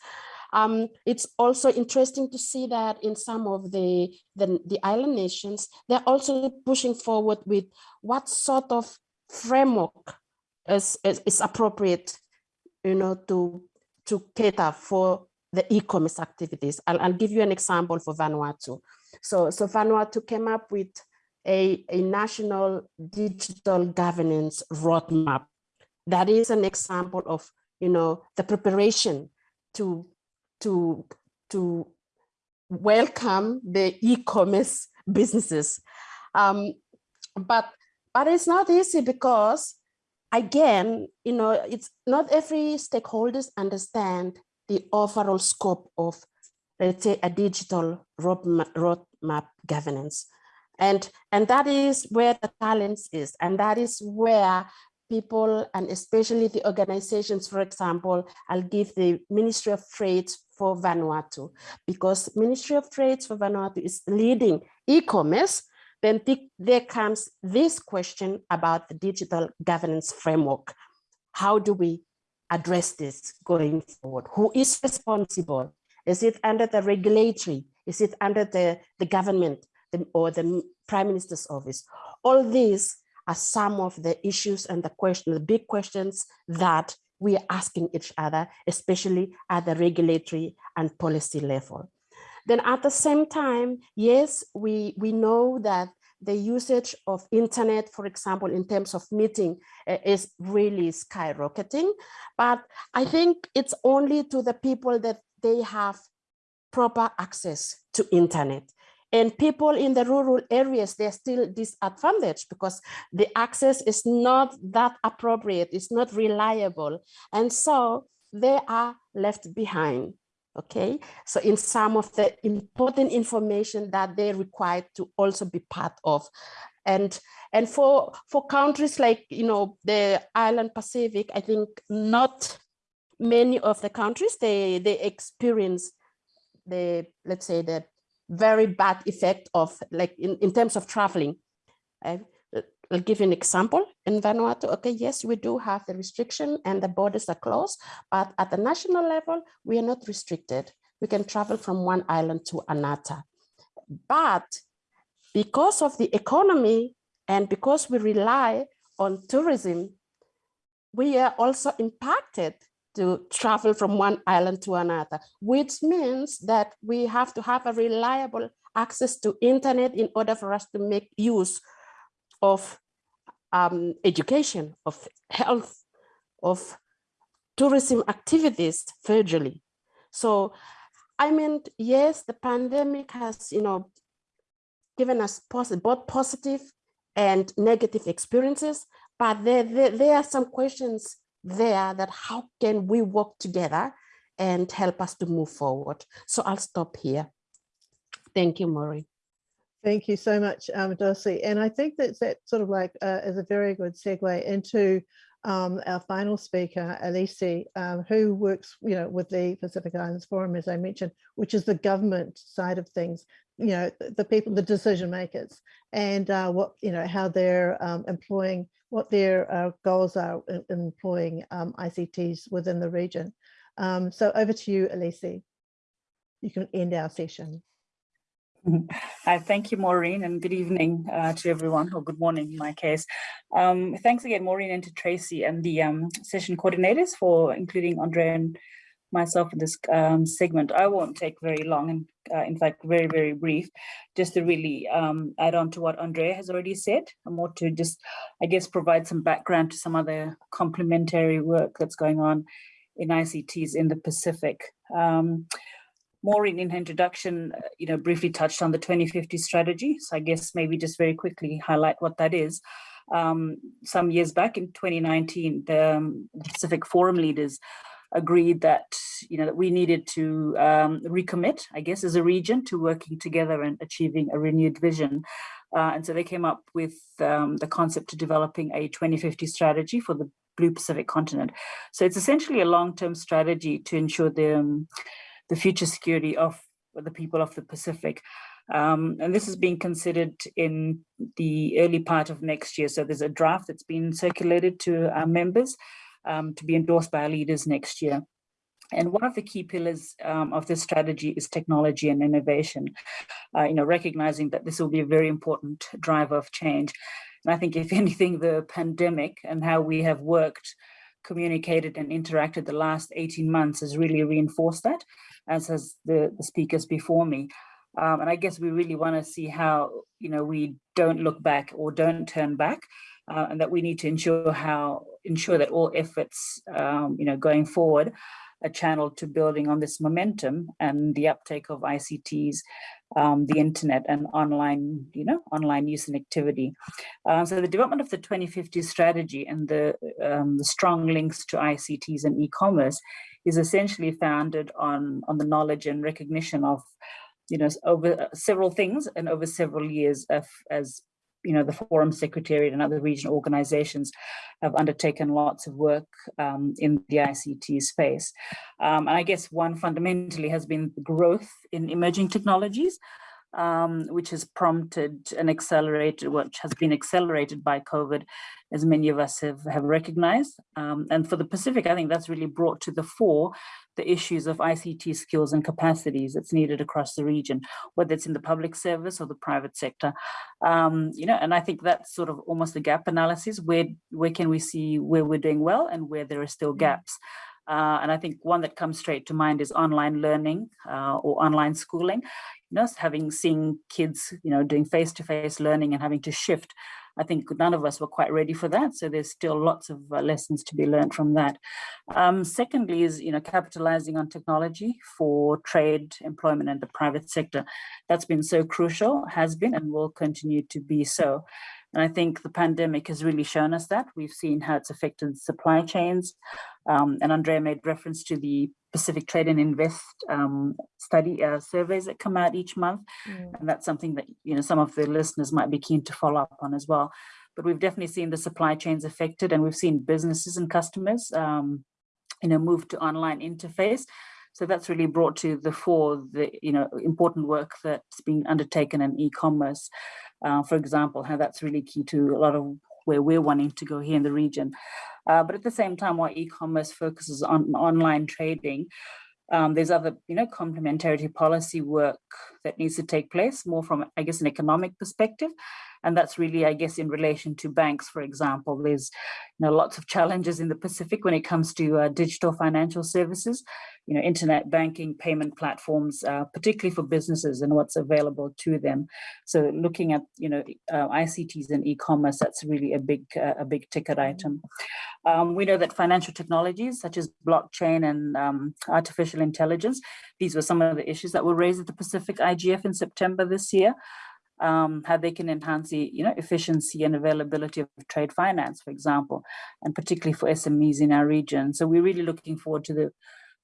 Um, it's also interesting to see that in some of the, the, the island nations, they're also pushing forward with what sort of framework is, is, is appropriate, you know, to, to cater for the e-commerce activities. I'll, I'll give you an example for Vanuatu. So, so Vanuatu came up with a, a national digital governance roadmap. That is an example of, you know, the preparation to, to, to welcome the e-commerce businesses. Um, but, but it's not easy because again, you know, it's not every stakeholders understand the overall scope of, let's say, a digital roadmap, governance. And, and that is where the challenge is. And that is where people and especially the organizations, for example, I'll give the Ministry of Trade for Vanuatu, because Ministry of Trade for Vanuatu is leading e-commerce, then there comes this question about the digital governance framework. How do we address this going forward? Who is responsible? Is it under the regulatory? Is it under the, the government the, or the prime minister's office? All these are some of the issues and the question, the big questions that we are asking each other, especially at the regulatory and policy level. Then at the same time, yes, we, we know that the usage of internet, for example, in terms of meeting uh, is really skyrocketing. But I think it's only to the people that they have proper access to internet. And people in the rural areas, they're still disadvantaged because the access is not that appropriate, it's not reliable. And so they are left behind okay so in some of the important information that they require to also be part of and and for for countries like you know the island pacific i think not many of the countries they they experience the let's say the very bad effect of like in, in terms of traveling uh, I'll give you an example in Vanuatu. Okay, yes, we do have the restriction and the borders are closed, but at the national level, we are not restricted. We can travel from one island to another. But because of the economy and because we rely on tourism, we are also impacted to travel from one island to another, which means that we have to have a reliable access to internet in order for us to make use of um, education, of health, of tourism activities virtually. So I mean, yes, the pandemic has, you know, given us both positive and negative experiences, but there, there, there are some questions there that how can we work together and help us to move forward. So I'll stop here. Thank you, Maureen. Thank you so much, um. And I think that that sort of like uh, is a very good segue into um, our final speaker, Alisi, um, who works, you know, with the Pacific Islands Forum, as I mentioned, which is the government side of things, you know, the, people, the decision makers, and uh, what, you know, how they're um, employing, what their uh, goals are in, in employing um, ICTs within the region. Um, so over to you, Alisi. You can end our session. Hi, thank you, Maureen, and good evening uh, to everyone, or good morning in my case. Um, thanks again, Maureen, and to Tracy and the um, session coordinators for including Andre and myself in this um, segment. I won't take very long, and uh, in fact, very, very brief, just to really um, add on to what Andrea has already said, and more to just, I guess, provide some background to some other complementary work that's going on in ICTs in the Pacific. Um, Maureen in her introduction, uh, you know, briefly touched on the 2050 strategy. So I guess maybe just very quickly highlight what that is. Um, some years back in 2019, the um, Pacific Forum leaders agreed that, you know, that we needed to um, recommit, I guess, as a region to working together and achieving a renewed vision. Uh, and so they came up with um, the concept of developing a 2050 strategy for the Blue Pacific continent. So it's essentially a long-term strategy to ensure the um, the future security of the people of the Pacific. Um, and this is being considered in the early part of next year. So there's a draft that's been circulated to our members um, to be endorsed by our leaders next year. And one of the key pillars um, of this strategy is technology and innovation, uh, you know, recognizing that this will be a very important driver of change. And I think if *laughs* anything, the pandemic and how we have worked communicated and interacted the last 18 months has really reinforced that, as has the, the speakers before me. Um, and I guess we really want to see how, you know, we don't look back or don't turn back, uh, and that we need to ensure how ensure that all efforts, um, you know, going forward a channel to building on this momentum and the uptake of ICTs, um, the internet and online, you know, online use and activity. Uh, so the development of the 2050 strategy and the, um, the strong links to ICTs and e-commerce is essentially founded on, on the knowledge and recognition of you know, over several things and over several years of, as you know, the Forum Secretariat and other regional organizations have undertaken lots of work um, in the ICT space. Um, and I guess one fundamentally has been growth in emerging technologies, um, which has prompted and accelerated, which has been accelerated by COVID, as many of us have, have recognized. Um, and for the Pacific, I think that's really brought to the fore the issues of ICT skills and capacities that's needed across the region, whether it's in the public service or the private sector. Um, you know, and I think that's sort of almost a gap analysis. Where, where can we see where we're doing well and where there are still mm. gaps? Uh, and I think one that comes straight to mind is online learning uh, or online schooling. You know, having seen kids, you know, doing face-to-face -face learning and having to shift I think none of us were quite ready for that. So there's still lots of uh, lessons to be learned from that. Um, secondly is, you know, capitalizing on technology for trade, employment and the private sector. That's been so crucial, has been and will continue to be so. And I think the pandemic has really shown us that. We've seen how it's affected supply chains. Um, and Andrea made reference to the Pacific Trade and Invest um, study uh, surveys that come out each month. Mm. And that's something that, you know, some of the listeners might be keen to follow up on as well. But we've definitely seen the supply chains affected and we've seen businesses and customers, um, you know, move to online interface. So that's really brought to the fore the you know important work that's being undertaken in e-commerce, uh, for example, how that's really key to a lot of where we're wanting to go here in the region. Uh, but at the same time, while e-commerce focuses on online trading, um, there's other, you know, complementarity policy work that needs to take place more from, I guess, an economic perspective. And that's really, I guess, in relation to banks, for example, there's you know, lots of challenges in the Pacific when it comes to uh, digital financial services, you know, internet banking, payment platforms, uh, particularly for businesses and what's available to them. So looking at, you know, uh, ICTs and e-commerce, that's really a big, uh, a big ticket item. Um, we know that financial technologies such as blockchain and um, artificial intelligence, these were some of the issues that were raised at the Pacific IGF in September this year um, how they can enhance the you know efficiency and availability of trade finance, for example, and particularly for SMEs in our region. So we're really looking forward to the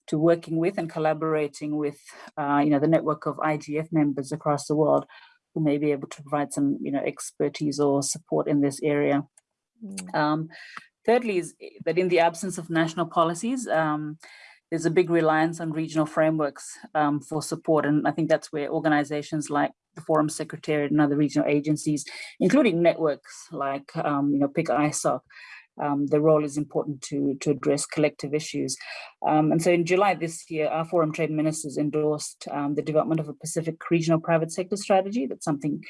to working with and collaborating with uh, you know the network of IGF members across the world who may be able to provide some you know expertise or support in this area. Mm. Um, thirdly is that in the absence of national policies, um, there's a big reliance on regional frameworks um, for support. And I think that's where organizations like the Forum Secretariat and other regional agencies, including networks like, um, you know, PICISOC, um, the role is important to, to address collective issues. Um, and so in July this year, our Forum Trade Ministers endorsed um, the development of a Pacific regional private sector strategy. That's something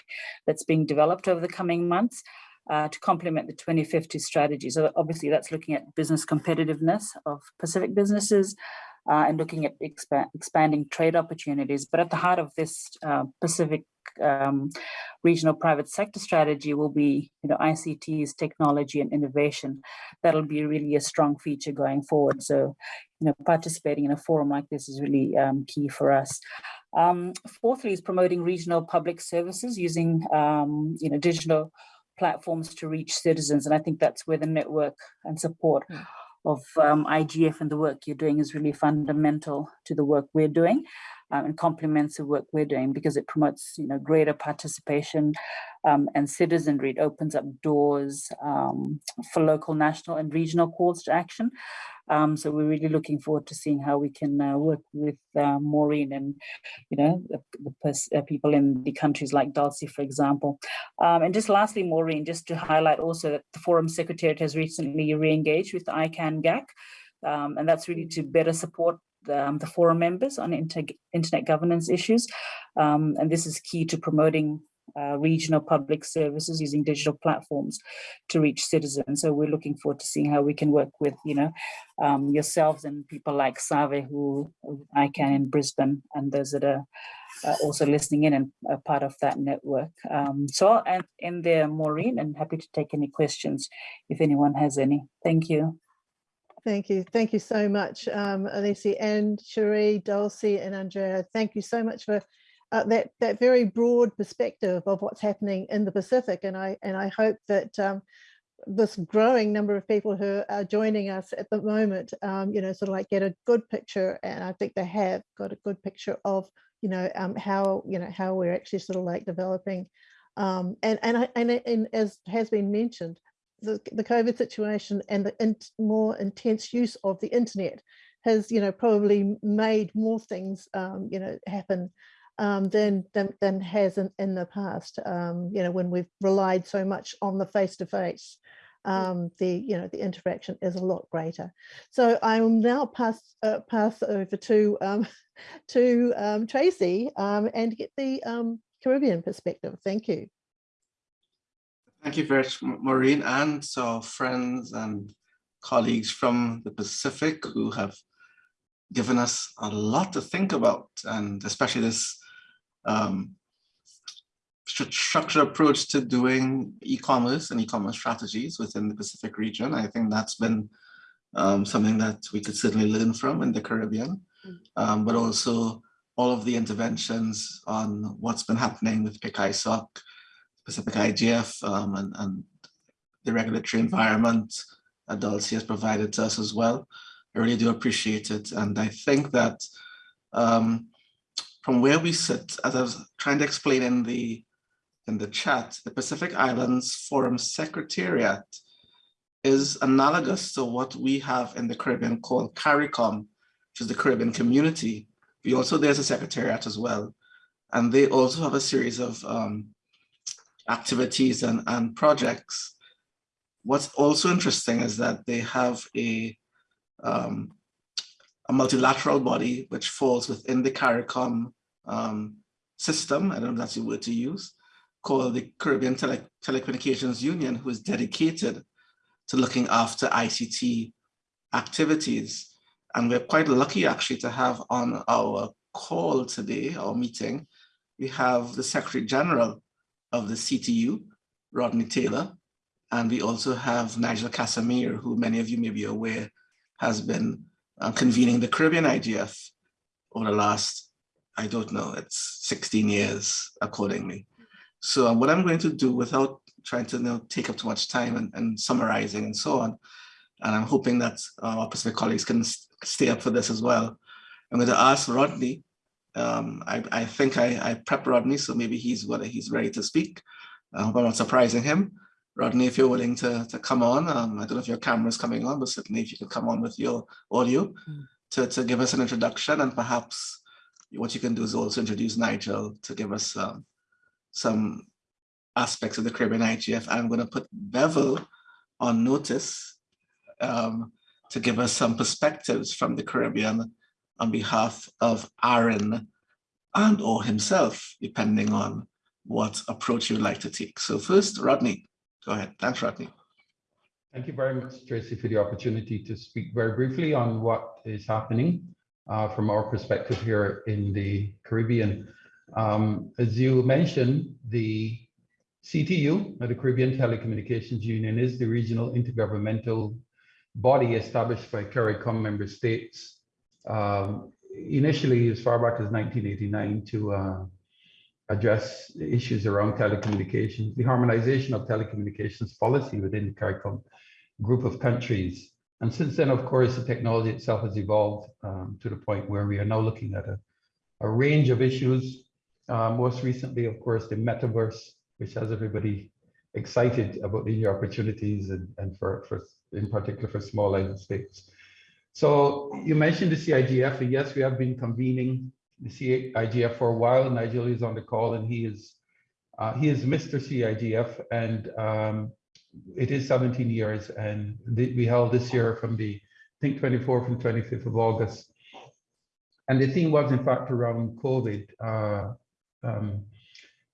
that's being developed over the coming months. Uh, to complement the 2050 strategy. So obviously that's looking at business competitiveness of Pacific businesses uh, and looking at expa expanding trade opportunities. But at the heart of this uh, Pacific um, regional private sector strategy will be, you know, ICTs, technology and innovation. That'll be really a strong feature going forward. So, you know, participating in a forum like this is really um, key for us. Um, fourthly is promoting regional public services using, um, you know, digital platforms to reach citizens. And I think that's where the network and support mm. of um, IGF and the work you're doing is really fundamental to the work we're doing um, and complements the work we're doing because it promotes you know greater participation um, and citizenry. It opens up doors um, for local, national and regional calls to action. Um, so we're really looking forward to seeing how we can uh, work with uh, Maureen and, you know, the, the uh, people in the countries like Dalsie, for example. Um, and just lastly, Maureen, just to highlight also that the Forum Secretariat has recently re-engaged with ICANN GAC, um, and that's really to better support the, um, the forum members on inter internet governance issues. Um, and this is key to promoting uh, regional public services using digital platforms to reach citizens. So we're looking forward to seeing how we can work with, you know, um, yourselves and people like Save who I can in Brisbane and those that are uh, also listening in and a part of that network. Um, so I'll end there, Maureen, and happy to take any questions if anyone has any. Thank you. Thank you. Thank you so much, um, Alisi and Cherie, Dalsie and Andrea. Thank you so much for uh, that that very broad perspective of what's happening in the Pacific. And I and I hope that um, this growing number of people who are joining us at the moment, um, you know, sort of like get a good picture. And I think they have got a good picture of, you know, um, how, you know, how we're actually sort of like developing. Um, and, and, and, and as has been mentioned, the, the COVID situation and the in, more intense use of the internet has, you know, probably made more things, um, you know, happen um, than, than, than has in, in the past, um, you know, when we've relied so much on the face-to-face. -face, um, the you know the interaction is a lot greater. So I will now pass uh, pass over to um, *laughs* to um, Tracy um, and get the um, Caribbean perspective. Thank you. Thank you very much, Maureen, and so friends and colleagues from the Pacific who have given us a lot to think about, and especially this um, structured approach to doing e-commerce and e-commerce strategies within the Pacific region. I think that's been um, something that we could certainly learn from in the Caribbean, mm. um, but also all of the interventions on what's been happening with PICISOC Pacific IGF um, and, and, the regulatory environment that has provided to us as well. I really do appreciate it. And I think that um, from where we sit, as I was trying to explain in the, in the chat, the Pacific Islands Forum Secretariat is analogous to what we have in the Caribbean called CARICOM, which is the Caribbean community. We also, there's a secretariat as well. And they also have a series of um, activities and, and projects. What's also interesting is that they have a, um, a multilateral body which falls within the CARICOM um, system, I don't know if that's the word to use, called the Caribbean Tele Telecommunications Union, who is dedicated to looking after ICT activities. And we're quite lucky actually to have on our call today, our meeting, we have the Secretary General of the CTU, Rodney Taylor, and we also have Nigel Casimir, who many of you may be aware has been convening the Caribbean IGF over the last, I don't know, it's 16 years accordingly. So uh, what I'm going to do without trying to you know, take up too much time and, and summarizing and so on, and I'm hoping that our Pacific colleagues can stay up for this as well. I'm going to ask Rodney, um, I, I, think I, I prepped Rodney, so maybe he's whether he's ready to speak. I hope I'm not surprising him. Rodney, if you're willing to, to come on, um, I don't know if your camera is coming on, but certainly if you could come on with your audio mm. to, to give us an introduction and perhaps what you can do is also introduce Nigel to give us um, some aspects of the Caribbean IGF. I'm going to put Bevil on notice um, to give us some perspectives from the Caribbean on behalf of ARIN and or himself, depending on what approach you would like to take. So first, Rodney, go ahead. Thanks, Rodney. Thank you very much, Tracy, for the opportunity to speak very briefly on what is happening uh, from our perspective here in the Caribbean. Um, as you mentioned, the CTU, the Caribbean Telecommunications Union, is the regional intergovernmental body established by CARICOM member states um, initially as far back as 1989 to uh, address issues around telecommunications, the harmonization of telecommunications policy within the CARICOM group of countries. And since then, of course, the technology itself has evolved um, to the point where we are now looking at a, a range of issues. Uh, most recently, of course, the metaverse, which has everybody excited about the new opportunities and, and for, for in particular for small island states. So you mentioned the CIGF, and yes, we have been convening the CIGF for a while. Nigel is on the call, and he is uh, he is Mr. CIGF, and um, it is 17 years, and we held this year from the I think 24th and 25th of August, and the theme was in fact around COVID, uh, um,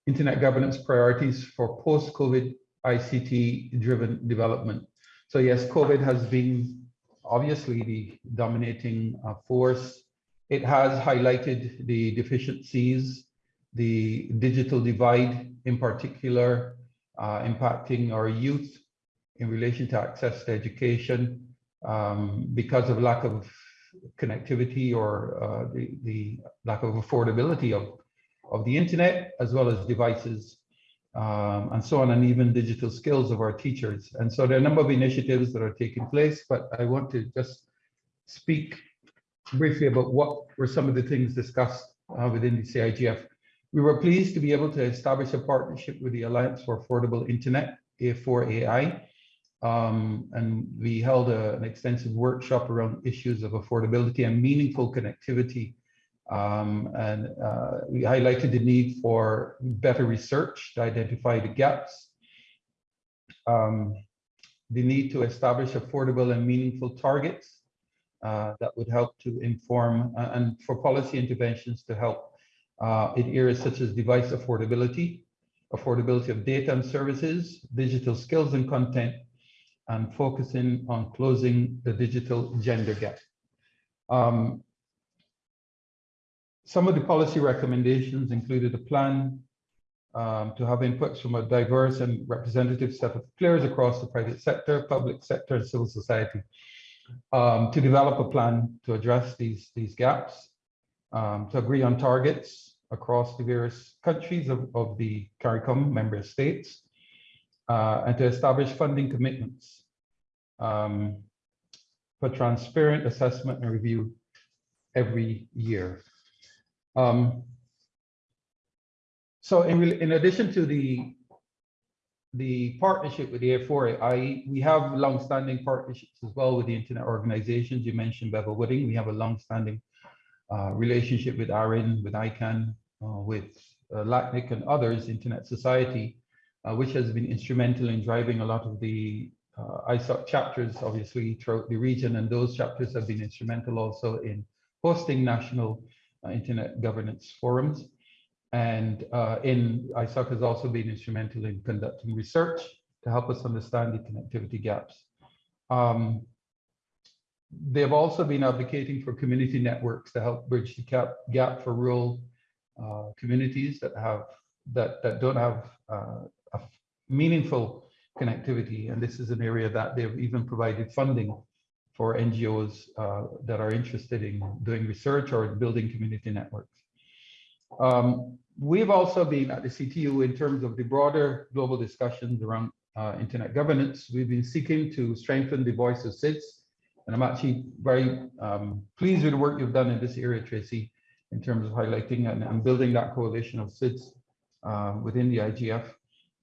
internet governance priorities for post-COVID ICT-driven development. So yes, COVID has been obviously the dominating uh, force. It has highlighted the deficiencies, the digital divide in particular, uh, impacting our youth in relation to access to education um, because of lack of connectivity or uh, the, the lack of affordability of, of the internet as well as devices um, and so on, and even digital skills of our teachers. And so there are a number of initiatives that are taking place, but I want to just speak briefly about what were some of the things discussed uh, within the CIGF. We were pleased to be able to establish a partnership with the Alliance for Affordable Internet, A4AI, um, and we held a, an extensive workshop around issues of affordability and meaningful connectivity. Um, and uh, we highlighted the need for better research to identify the gaps, um, the need to establish affordable and meaningful targets that would help to inform uh, and for policy interventions to help uh, in areas such as device affordability, affordability of data and services, digital skills and content, and focusing on closing the digital gender gap. Um, some of the policy recommendations included a plan um, to have inputs from a diverse and representative set of players across the private sector, public sector, and civil society um, to develop a plan to address these, these gaps, um, to agree on targets across the various countries of, of the CARICOM member states, uh, and to establish funding commitments um, for transparent assessment and review every year. Um, so in, in addition to the the partnership with the A4AI, we have long-standing partnerships as well with the internet organizations. You mentioned Bevil Wooding. We have a long-standing uh, relationship with ARIN, with ICANN, uh, with uh, LACNIC and others, Internet Society, uh, which has been instrumental in driving a lot of the uh, ISOC chapters, obviously, throughout the region. And those chapters have been instrumental also in hosting national uh, internet governance forums. And uh, in ISOC has also been instrumental in conducting research to help us understand the connectivity gaps. Um, they've also been advocating for community networks to help bridge the gap, gap for rural uh, communities that have that that don't have uh, a meaningful connectivity. And this is an area that they've even provided funding for NGOs uh, that are interested in doing research or building community networks. Um, we've also been at the CTU in terms of the broader global discussions around uh, internet governance. We've been seeking to strengthen the voice of SIDS. And I'm actually very um, pleased with the work you've done in this area, Tracy, in terms of highlighting and, and building that coalition of SIDS uh, within the IGF.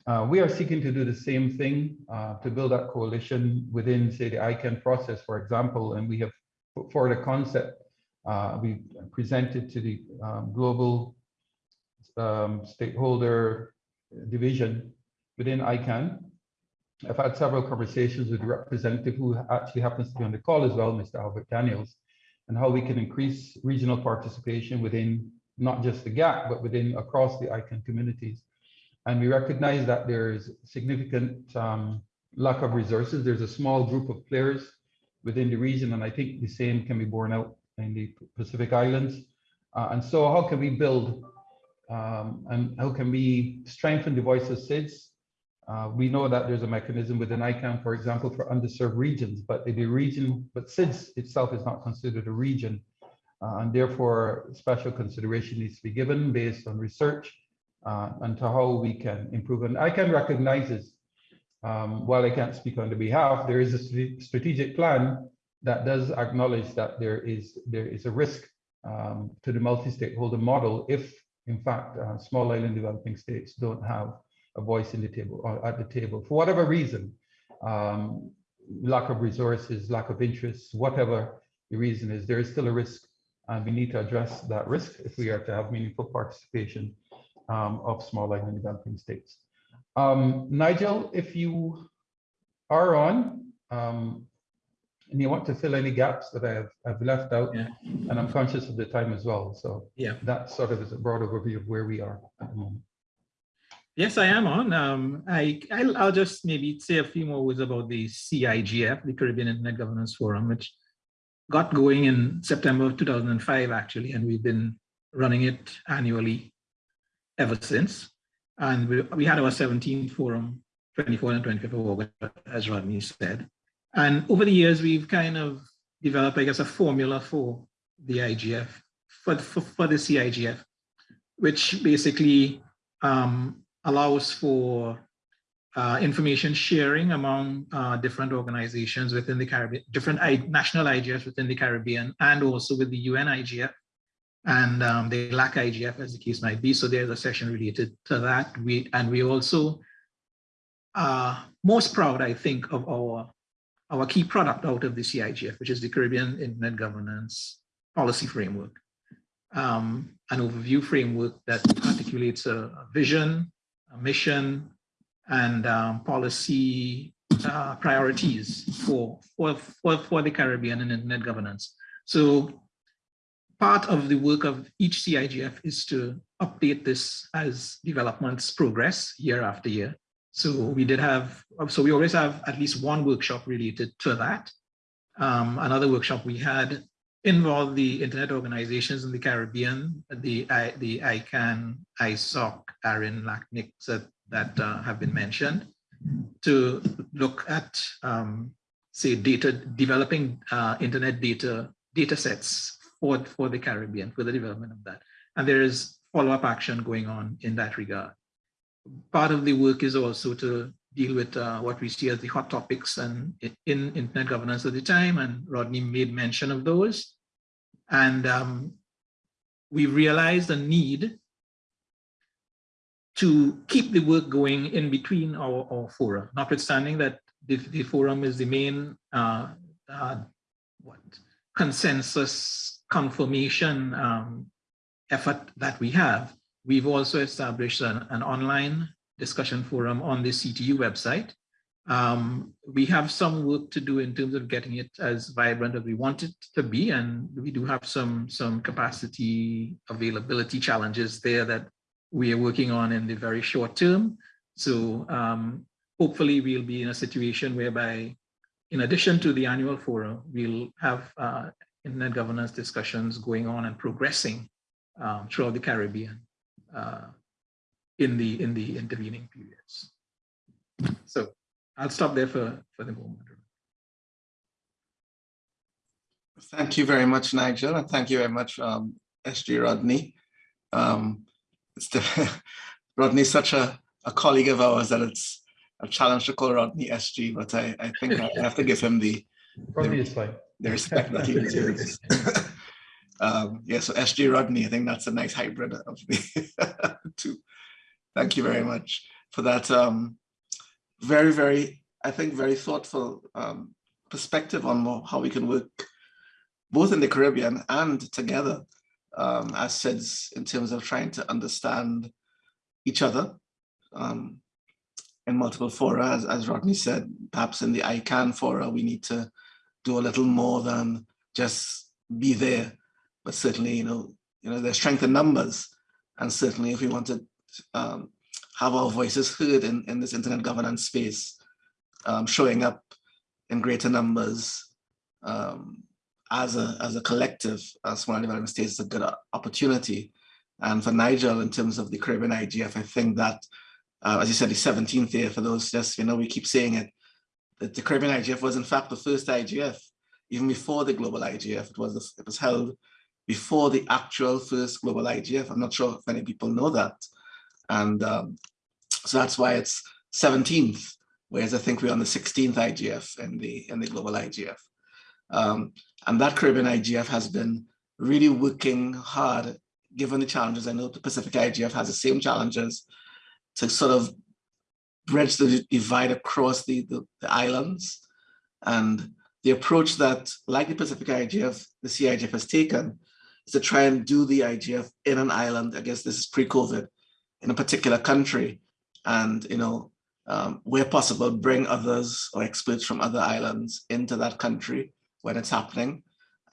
Uh, we are seeking to do the same thing uh, to build that coalition within, say, the ICANN process, for example, and we have put forward a concept uh, we presented to the um, global um, stakeholder division within ICANN. I've had several conversations with the representative who actually happens to be on the call as well, Mr. Albert Daniels, and how we can increase regional participation within not just the GAC, but within across the ICANN communities. And we recognize that there's significant um, lack of resources. There's a small group of players within the region, and I think the same can be borne out in the Pacific Islands. Uh, and so how can we build um, and how can we strengthen the voice of SIDS? Uh, we know that there's a mechanism within ICANN, for example, for underserved regions, but the region, but SIDS itself is not considered a region. Uh, and therefore, special consideration needs to be given based on research uh, and to how we can improve. And ICANN recognizes, um, while I can't speak on the behalf, there is a strategic plan that does acknowledge that there is there is a risk um, to the multi-stakeholder model if, in fact, uh, small island developing states don't have a voice in the table or at the table for whatever reason, um, lack of resources, lack of interest, whatever the reason is, there is still a risk, and we need to address that risk if we are to have meaningful participation um, of small island developing states. Um, Nigel, if you are on, um, and you want to fill any gaps that I have I've left out, Yeah. and I'm conscious of the time as well. So Yeah. that sort of is a broad overview of where we are at the moment. Yes, I am on. Um, I, I'll, I'll just maybe say a few more words about the CIGF, the Caribbean Internet Governance Forum, which got going in September of 2005, actually, and we've been running it annually ever since. And we, we had our 17th forum, 24th and 25th of August, as Rodney said. And over the years, we've kind of developed, I guess, a formula for the IGF, for, for, for the CIGF, which basically um, allows for uh, information sharing among uh, different organizations within the Caribbean, different I national IGFs within the Caribbean, and also with the UN IGF and um, the LAC IGF, as the case might be. So there's a session related to that. We and we also are most proud, I think, of our our key product out of the CIGF, which is the Caribbean Internet Governance Policy Framework, um, an overview framework that articulates a, a vision, a mission, and um, policy uh, priorities for, for, for, for the Caribbean and internet governance. So part of the work of each CIGF is to update this as developments progress year after year. So we did have, so we always have at least one workshop related to that. Um, another workshop we had involved the internet organizations in the Caribbean, the, I, the ICANN, ISOC, ARIN, LACNIC that, that uh, have been mentioned to look at, um, say, data, developing uh, internet data, data sets for, for the Caribbean, for the development of that. And there is follow-up action going on in that regard part of the work is also to deal with uh, what we see as the hot topics and in internet governance at the time, and Rodney made mention of those. And um, we realized a need to keep the work going in between our, our fora, notwithstanding that the, the forum is the main uh, uh, what consensus confirmation um, effort that we have. We've also established an, an online discussion forum on the CTU website. Um, we have some work to do in terms of getting it as vibrant as we want it to be, and we do have some, some capacity availability challenges there that we are working on in the very short term. So um, hopefully we'll be in a situation whereby in addition to the annual forum, we'll have uh, internet governance discussions going on and progressing um, throughout the Caribbean uh, in the in the intervening periods. So I'll stop there for, for the moment. Thank you very much, Nigel, and thank you very much, um, SG Rodney. Um, the, *laughs* Rodney's such a, a colleague of ours that it's a challenge to call Rodney SG, but I, I think I have to give him the, *laughs* Rodney is fine. the respect that he deserves. *laughs* um, yeah, so SG Rodney, I think that's a nice hybrid of the *laughs* two. Thank you very much for that um, very, very, I think, very thoughtful um, perspective on how we can work both in the Caribbean and together um, as SIDS in terms of trying to understand each other um, in multiple fora, as, as Rodney said, perhaps in the ICANN fora, we need to do a little more than just be there. But certainly, you know, you know, there's strength in numbers. And certainly if we want to um, have our voices heard in, in this internet governance space, um, showing up in greater numbers um, as, a, as a collective, as small development states is a good opportunity. And for Nigel, in terms of the Caribbean IGF, I think that, uh, as you said, the 17th year, for those just, you know, we keep saying it, that the Caribbean IGF was in fact the first IGF, even before the global IGF. It was, it was held before the actual first global IGF. I'm not sure if many people know that. And um, so that's why it's 17th, whereas I think we're on the 16th IGF in the, in the global IGF. Um, and that Caribbean IGF has been really working hard, given the challenges. I know the Pacific IGF has the same challenges to sort of bridge the divide across the, the, the islands. And the approach that, like the Pacific IGF, the CIGF has taken is to try and do the IGF in an island. I guess this is pre-COVID in a particular country and, you know, um, where possible, bring others or experts from other islands into that country when it's happening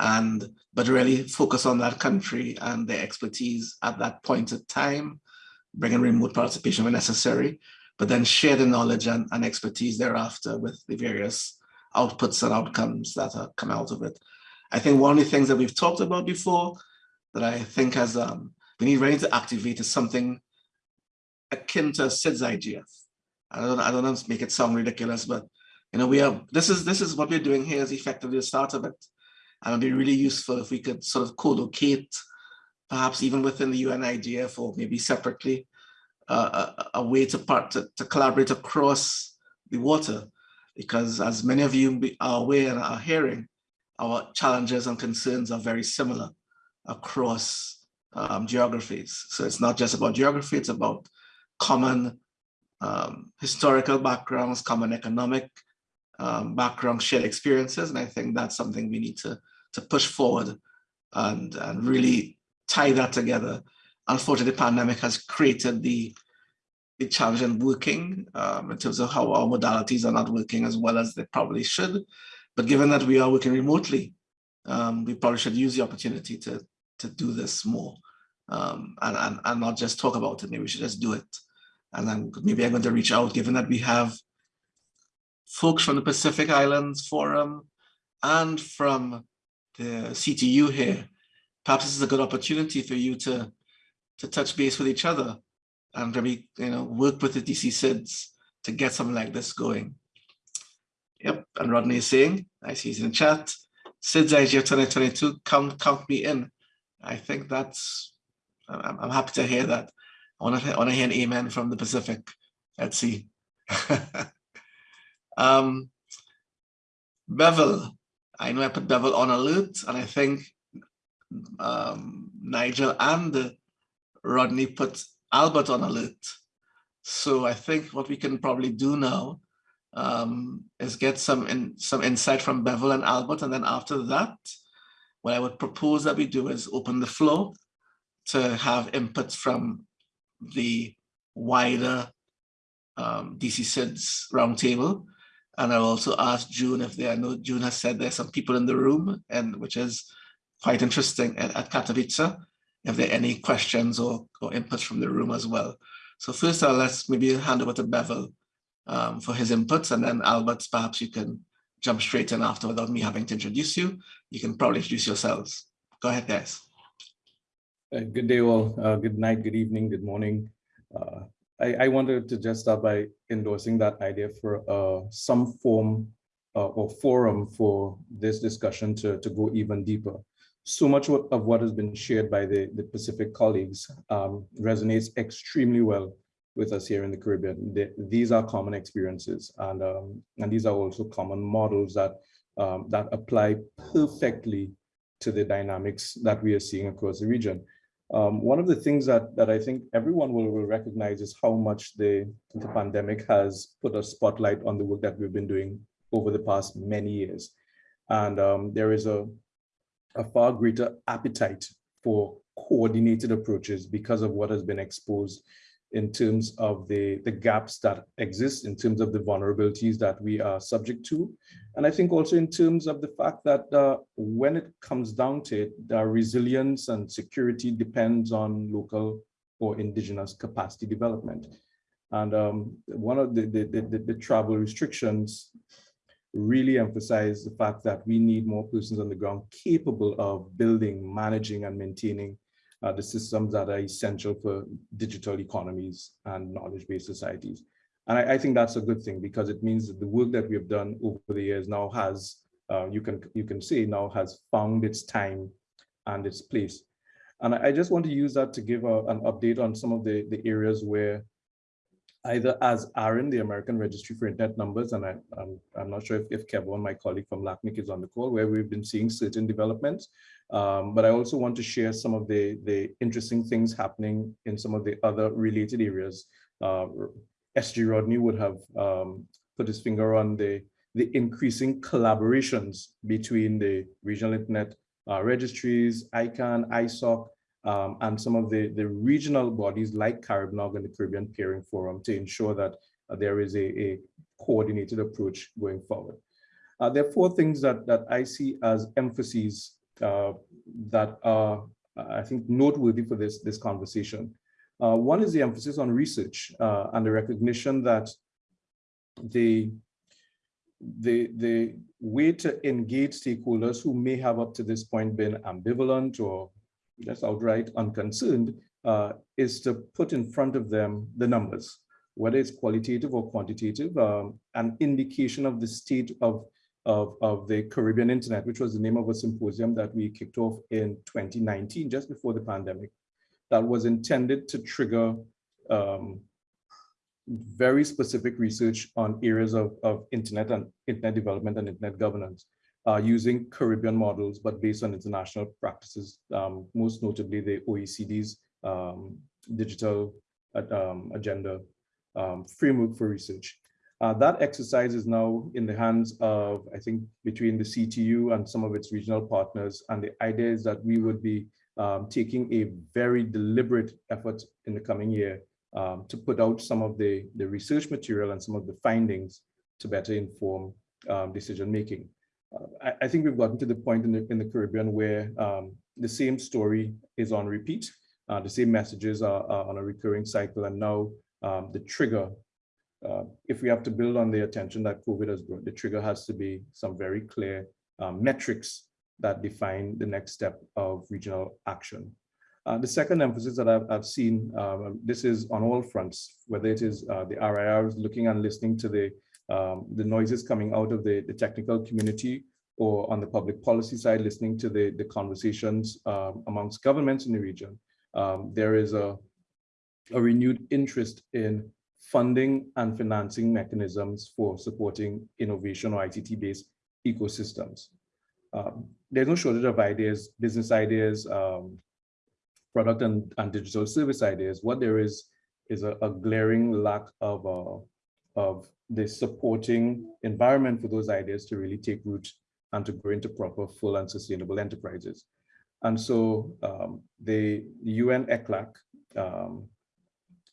and but really focus on that country and their expertise at that point of time, bring in remote participation when necessary, but then share the knowledge and, and expertise thereafter with the various outputs and outcomes that are, come out of it. I think one of the things that we've talked about before that I think has um, we need really to activate is something akin to SIDS IGF. I don't, I don't know make it sound ridiculous, but you know, we have this is this is what we're doing here is effectively the start of it. And it'd be really useful if we could sort of co-locate, perhaps even within the UN IGF or maybe separately, uh, a, a, way to part to, to collaborate across the water, because as many of you are aware and are hearing, our challenges and concerns are very similar across um, geographies. So it's not just about geography, it's about common um, historical backgrounds, common economic um, background, shared experiences. And I think that's something we need to, to push forward and, and really tie that together. Unfortunately, the pandemic has created the, the challenge in working um, in terms of how our modalities are not working as well as they probably should. But given that we are working remotely, um, we probably should use the opportunity to, to do this more um, and, and, and not just talk about it, maybe we should just do it. And then maybe I'm going to reach out, given that we have folks from the Pacific Islands Forum and from the CTU here. Perhaps this is a good opportunity for you to, to touch base with each other and maybe you know work with the DC SIDS to get something like this going. Yep, and Rodney is saying, I see he's in chat, SIDS IGF 2022, count, count me in. I think that's, I'm, I'm happy to hear that. I want to, I want to hear an amen from the Pacific. Let's see. *laughs* um, Bevil, I know I put Bevil on alert, and I think um, Nigel and Rodney put Albert on alert. So I think what we can probably do now um, is get some in, some insight from Bevil and Albert, and then after that, what I would propose that we do is open the floor to have inputs from the wider um, DC SIDS roundtable. And I'll also ask June if there are no, June has said there's some people in the room, and which is quite interesting at, at Katowice. if there are any questions or, or inputs from the room as well. So first, uh, let's maybe hand over to Bevil um, for his inputs, and then Albert, perhaps you can jump straight in after without me having to introduce you. You can probably introduce yourselves. Go ahead, guys. Uh, good day all. Uh, good night, good evening, good morning. Uh, I, I, wanted to just start by endorsing that idea for uh, some form uh, or forum for this discussion to, to go even deeper. So much of what has been shared by the, the Pacific colleagues um, resonates extremely well with us here in the Caribbean. The, these are common experiences and, um, and these are also common models that, um, that apply perfectly to the dynamics that we are seeing across the region. Um, one of the things that, that I think everyone will, will recognize is how much the, the pandemic has put a spotlight on the work that we've been doing over the past many years. And um, there is a, a far greater appetite for coordinated approaches because of what has been exposed in terms of the, the gaps that exist, in terms of the vulnerabilities that we are subject to. And I think also in terms of the fact that uh, when it comes down to it, the resilience and security depends on local or indigenous capacity development. And um, one of the, the, the, the travel restrictions really emphasize the fact that we need more persons on the ground capable of building, managing, and maintaining uh, the systems that are essential for digital economies and knowledge-based societies. And I, I, think that's a good thing because it means that the work that we have done over the years now has, uh, you can you can say now has found its time and its place. And I, I just want to use that to give a, an update on some of the, the areas where either as ARIN, the American Registry for Internet Numbers, and I, am I'm, I'm not sure if, if Kevin, my colleague from LACNIC is on the call, where we've been seeing certain developments. Um, but I also want to share some of the, the interesting things happening in some of the other related areas. Uh, SG Rodney would have um, put his finger on the, the increasing collaborations between the regional internet uh, registries, ICANN, ISOC, um, and some of the, the regional bodies like CaribNOG and the Caribbean Peering Forum to ensure that uh, there is a, a, coordinated approach going forward. Uh, there are four things that, that I see as emphases that are, I think, noteworthy for this, this conversation. Uh, one is the emphasis on research uh, and the recognition that the, the, the way to engage stakeholders who may have up to this point been ambivalent or just outright unconcerned uh, is to put in front of them the numbers, whether it's qualitative or quantitative, um, an indication of the state of, of, of the Caribbean internet, which was the name of a symposium that we kicked off in 2019, just before the pandemic, that was intended to trigger um, very specific research on areas of, of internet and internet development and internet governance uh, using Caribbean models, but based on international practices, um, most notably the OECD's um, digital uh, um, agenda um, framework for research. Uh, that exercise is now in the hands of, I think, between the CTU and some of its regional partners. And the idea is that we would be um, taking a very deliberate effort in the coming year um, to put out some of the, the research material and some of the findings to better inform decision making. I, I, think we've gotten to the point in the, in the Caribbean where um, the same story is on repeat. Uh, the same messages are, are, on a recurring cycle. And now um, the trigger, uh, if we have to build on the attention that COVID has brought, the trigger has to be some very clear um, metrics that define the next step of regional action. Uh, the second emphasis that I've, I've seen, um, this is on all fronts, whether it is uh, the RIRs looking and listening to the um, the noises coming out of the, the technical community or on the public policy side, listening to the, the conversations um, amongst governments in the region, um, there is a, a renewed interest in funding and financing mechanisms for supporting innovation or ICT-based ecosystems. Um, there's no shortage of ideas, business ideas, um, product and, and digital service ideas. What there is is a, a glaring lack of, uh, of the supporting environment for those ideas to really take root and to grow into proper, full and sustainable enterprises. And so um, the UN ECLAC, um,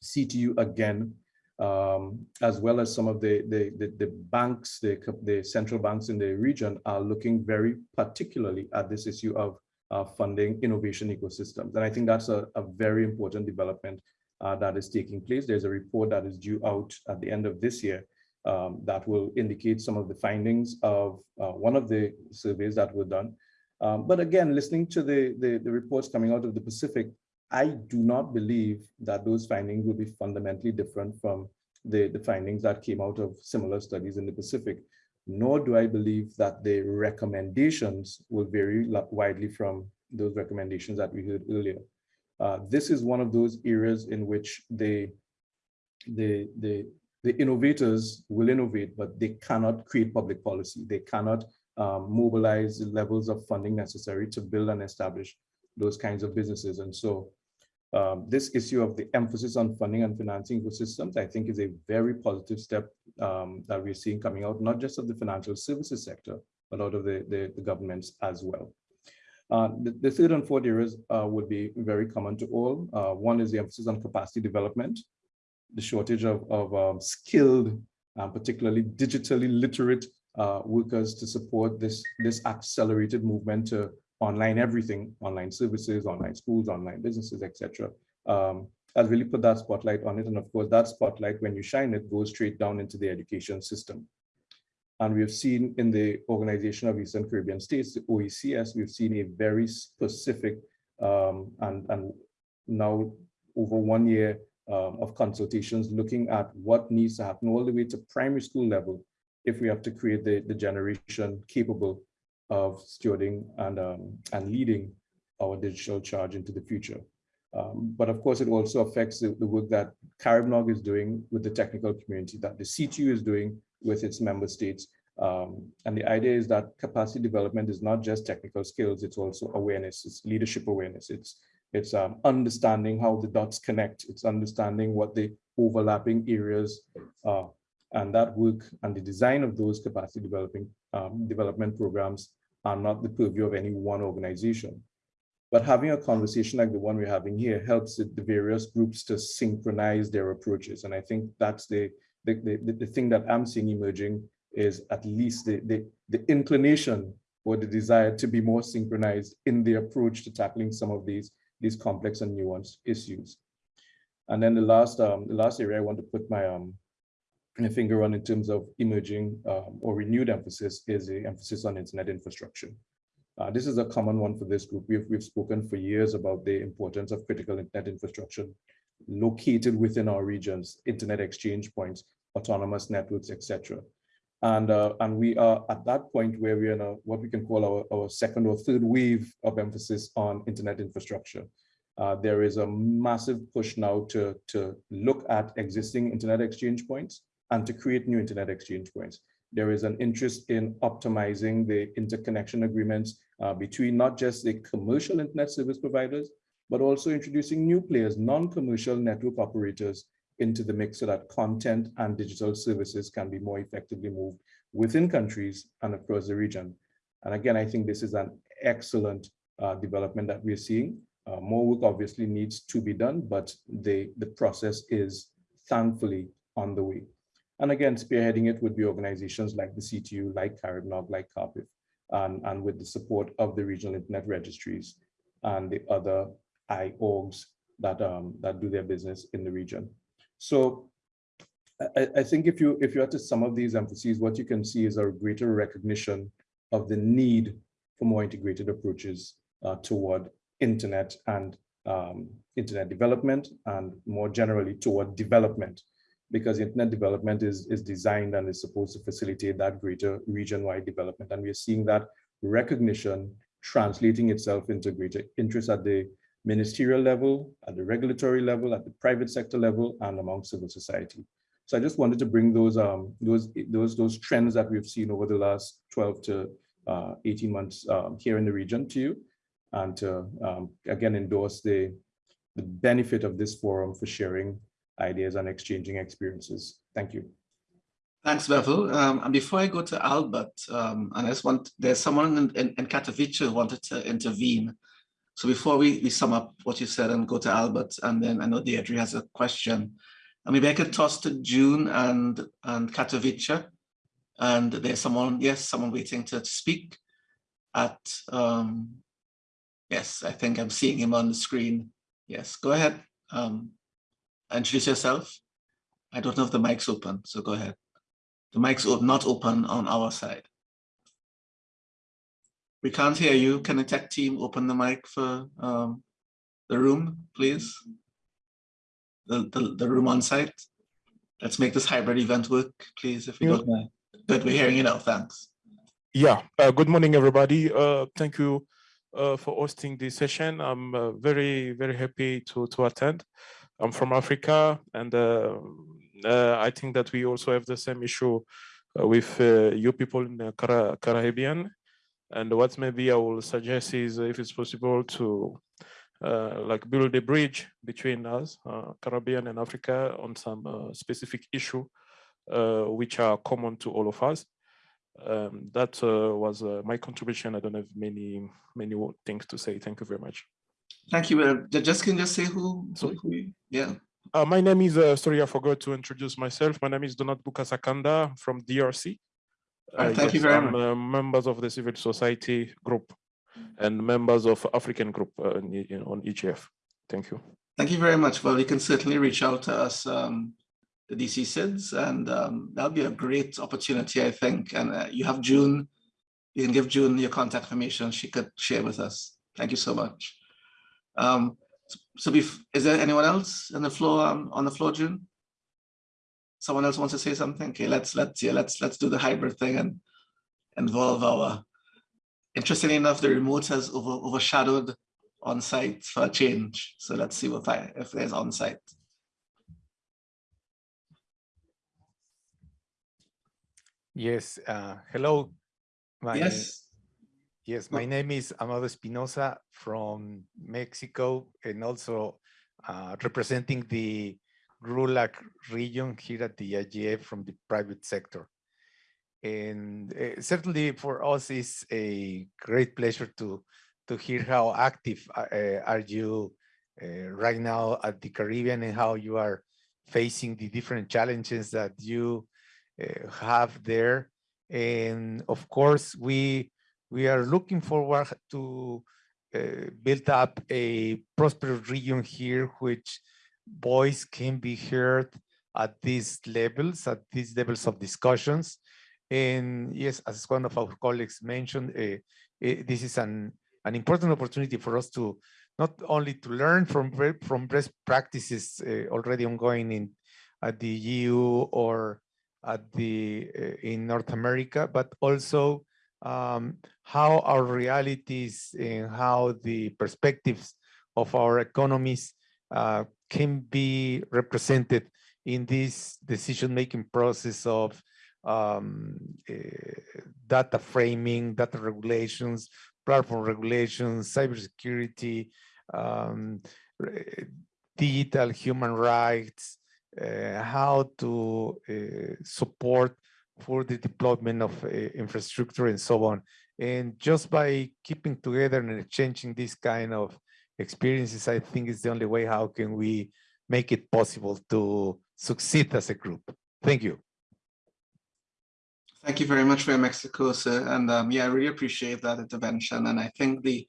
CTU again, um, as well as some of the, the, the, the, banks, the, the central banks in the region are looking very particularly at this issue of uh, funding innovation ecosystems. And I think that's a, a very important development uh, that is taking place. There's a report that is due out at the end of this year um, that will indicate some of the findings of uh, one of the surveys that were done. Um, but again, listening to the, the, the reports coming out of the Pacific, I do not believe that those findings will be fundamentally different from the, the findings that came out of similar studies in the Pacific, nor do I believe that the recommendations will vary widely from those recommendations that we heard earlier. Uh, this is one of those areas in which the, the, the, the innovators will innovate, but they cannot create public policy. They cannot um, mobilize the levels of funding necessary to build and establish those kinds of businesses. And so um, this issue of the emphasis on funding and financing ecosystems, I think is a very positive step um, that we're seeing coming out, not just of the financial services sector, but out of the, the, the governments as well. Uh, the, the, third and fourth areas uh, would be very common to all. Uh, one is the emphasis on capacity development, the shortage of, of um, skilled, particularly digitally literate uh, workers to support this, this accelerated movement to online everything, online services, online schools, online businesses, etc. Um, has really put that spotlight on it. And of course, that spotlight, when you shine it, goes straight down into the education system. And we've seen in the Organization of Eastern Caribbean States, the OECS, we've seen a very specific um, and, and now over one year um, of consultations looking at what needs to happen all the way to primary school level if we have to create the, the generation capable of stewarding and, um, and leading our digital charge into the future. Um, but of course, it also affects the, the work that CARIBNOG is doing with the technical community, that the CTU is doing with its member states. Um, and the idea is that capacity development is not just technical skills, it's also awareness, it's leadership awareness, it's, it's um, understanding how the dots connect, it's understanding what the overlapping areas are. And that work and the design of those capacity developing um, development programs are not the purview of any one organization. But having a conversation like the one we're having here helps the various groups to synchronize their approaches. And I think that's the, the, the, the thing that I'm seeing emerging is at least the, the, the inclination or the desire to be more synchronized in the approach to tackling some of these, these complex and nuanced issues. And then the last, um, the last area I want to put my um, a finger on in terms of emerging um, or renewed emphasis is the emphasis on internet infrastructure. Uh, this is a common one for this group. We've, we've spoken for years about the importance of critical internet infrastructure located within our regions, internet exchange points, autonomous networks, etc. And, uh, and we are at that point where we are in a, what we can call our, our second or third wave of emphasis on internet infrastructure. Uh, there is a massive push now to, to look at existing internet exchange points and to create new internet exchange points. There is an interest in optimizing the interconnection agreements uh, between not just the commercial internet service providers, but also introducing new players, non-commercial network operators into the mix so that content and digital services can be more effectively moved within countries and across the region. And again, I think this is an excellent uh, development that we're seeing. Uh, more work obviously needs to be done, but the, the process is thankfully on the way. And again, spearheading it would be organizations like the CTU, like CARIBNOG, like CARPIF, and, and with the support of the regional internet registries and the other IORGs that, um, that do their business in the region. So I, I think if you if you are to some of these emphases, what you can see is a greater recognition of the need for more integrated approaches uh, toward internet and um, internet development and more generally toward development because internet development is, is designed and is supposed to facilitate that greater region-wide development. And we're seeing that recognition translating itself into greater interest at the ministerial level, at the regulatory level, at the private sector level, and among civil society. So I just wanted to bring those um, those those those trends that we've seen over the last 12 to uh, 18 months um, here in the region to you, and to um, again endorse the the benefit of this forum for sharing ideas and exchanging experiences. Thank you. Thanks, Bevil. Um, and before I go to Albert, um, and I just want, there's someone in, in, in Katowice who wanted to intervene. So before we, we sum up what you said and go to Albert, and then I know Deirdre has a question. And maybe I could toss to June and, and Katowice. And there's someone, yes, someone waiting to speak at, um, Yes, I think I'm seeing him on the screen. Yes, go ahead. Um, introduce yourself. I don't know if the mic's open, so go ahead. The mic's not open on our side. We can't hear you. Can the tech team open the mic for um, the room, please? The, the, the room on site. Let's make this hybrid event work, please, if you don't mind. Good, we're hearing you now, thanks. Yeah, uh, good morning, everybody. Uh, thank you uh, for hosting this session. I'm uh, very, very happy to, to attend. I'm from Africa, and uh, uh, I think that we also have the same issue with you people in the Caribbean. And what maybe I will suggest is if it's possible to uh, like build a bridge between us, uh, Caribbean and Africa on some uh, specific issue which are common to all of us. Um, that was my contribution. I don't have many, many things to say. Thank you very much. Thank you. Uh, just can just say who, Sorry. who yeah. Uh, my name is, uh, sorry, I forgot to introduce myself. My name is Donat Bukasakanda from DRC. Uh, thank yes, you very I'm, much. Uh, members of the civil society group and members of African group uh, in, on EGF. Thank you. Thank you very much. Well, you can certainly reach out to us, um, the DC SIDS, and um, that'll be a great opportunity, I think. And uh, you have June, you can give June your contact information she could share with us. Thank you so much. Um, so is there anyone else on the floor, um, on the floor, June? Someone else wants to say something? Okay, let's, let's, yeah, let's, let's do the hybrid thing and involve our interestingly enough, the remote has over, overshadowed on-site for a change. So let's see what I, if there's on-site. Yes, uh, hello. My, yes. Yes, my name is Amado Espinosa from Mexico and also uh, representing the GRULAC region here at the IGF from the private sector. And uh, certainly for us, it's a great pleasure to, to hear how active uh, are you uh, right now at the Caribbean and how you are facing the different challenges that you uh, have there. And of course, we, we are looking forward to uh, build up a prosperous region here, which voice can be heard at these levels, at these levels of discussions, and yes, as one of our colleagues mentioned, uh, uh, this is an, an important opportunity for us to not only to learn from from best practices uh, already ongoing in at the EU or at the in North America, but also um, how our realities and how the perspectives of our economies uh, can be represented in this decision-making process of um, uh, data framing, data regulations, platform regulations, cybersecurity, um, digital human rights, uh, how to uh, support for the deployment of uh, infrastructure and so on. And just by keeping together and exchanging this kind of experiences, I think is the only way how can we make it possible to succeed as a group. Thank you. Thank you very much for your Mexico, sir. And um, yeah, I really appreciate that intervention. And I think the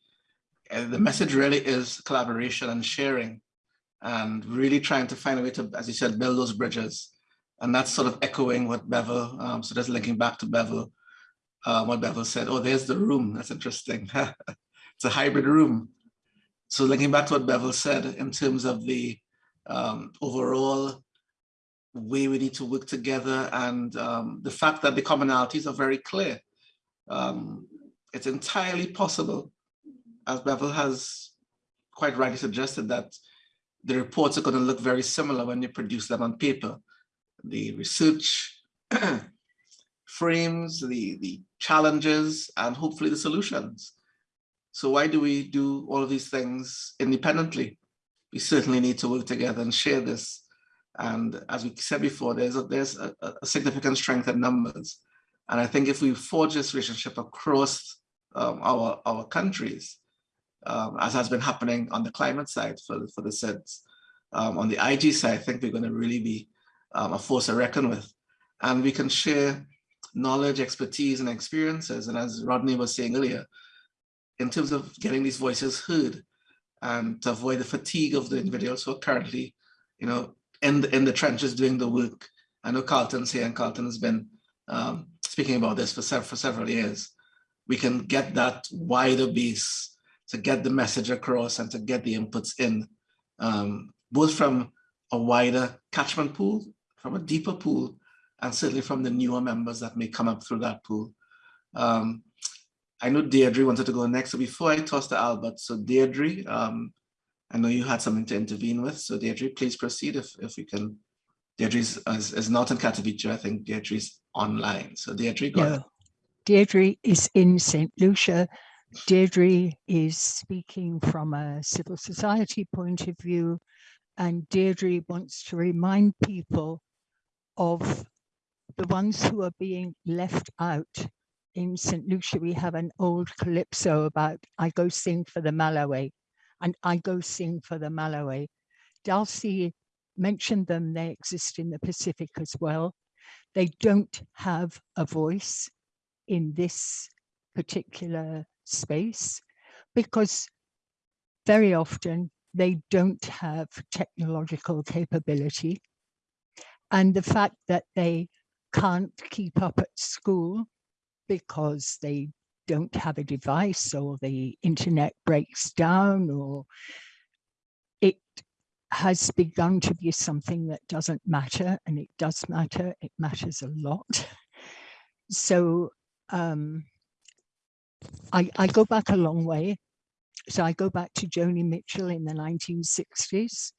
uh, the message really is collaboration and sharing and really trying to find a way to, as you said, build those bridges. And that's sort of echoing what Bevil, um, so just linking back to Bevil, uh, what Bevil said, oh, there's the room. That's interesting. *laughs* it's a hybrid room. So linking back to what Bevil said in terms of the um, overall way we need to work together and um, the fact that the commonalities are very clear. Um, it's entirely possible, as Bevil has quite rightly suggested, that the reports are going to look very similar when you produce them on paper. The research *clears throat* frames, the, the challenges, and hopefully the solutions. So why do we do all of these things independently? We certainly need to work together and share this and as we said before, there's a, there's a, a significant strength in numbers. And I think if we forge this relationship across um, our, our countries, um, as has been happening on the climate side for, for the SIDS, um, on the IG side, I think we're going to really be um, a force to reckon with. And we can share knowledge, expertise, and experiences. And as Rodney was saying earlier, in terms of getting these voices heard and to avoid the fatigue of the individuals who are currently, you know, in the, in the trenches doing the work. I know Carlton's here and Carlton has been um, speaking about this for, sev for several years. We can get that wider base to get the message across and to get the inputs in, um, both from a wider catchment pool, from a deeper pool, and certainly from the newer members that may come up through that pool. Um, I know Deirdre wanted to go next. So before I toss to Albert, so Deirdre, um, I know you had something to intervene with. So Deirdre, please proceed if, if you can. Deirdre is, is, is not in Katowice. I think Deirdre is online. So Deirdre, go no. ahead. Deirdre is in St. Lucia. Deirdre is speaking from a civil society point of view. And Deirdre wants to remind people of the ones who are being left out in St. Lucia, we have an old calypso about I go sing for the Malawi and I go sing for the Malawi. Dalsie mentioned them, they exist in the Pacific as well. They don't have a voice in this particular space because very often they don't have technological capability. And the fact that they can't keep up at school because they don't have a device or the internet breaks down or it has begun to be something that doesn't matter and it does matter. It matters a lot. So um, I, I go back a long way. So I go back to Joni Mitchell in the 1960s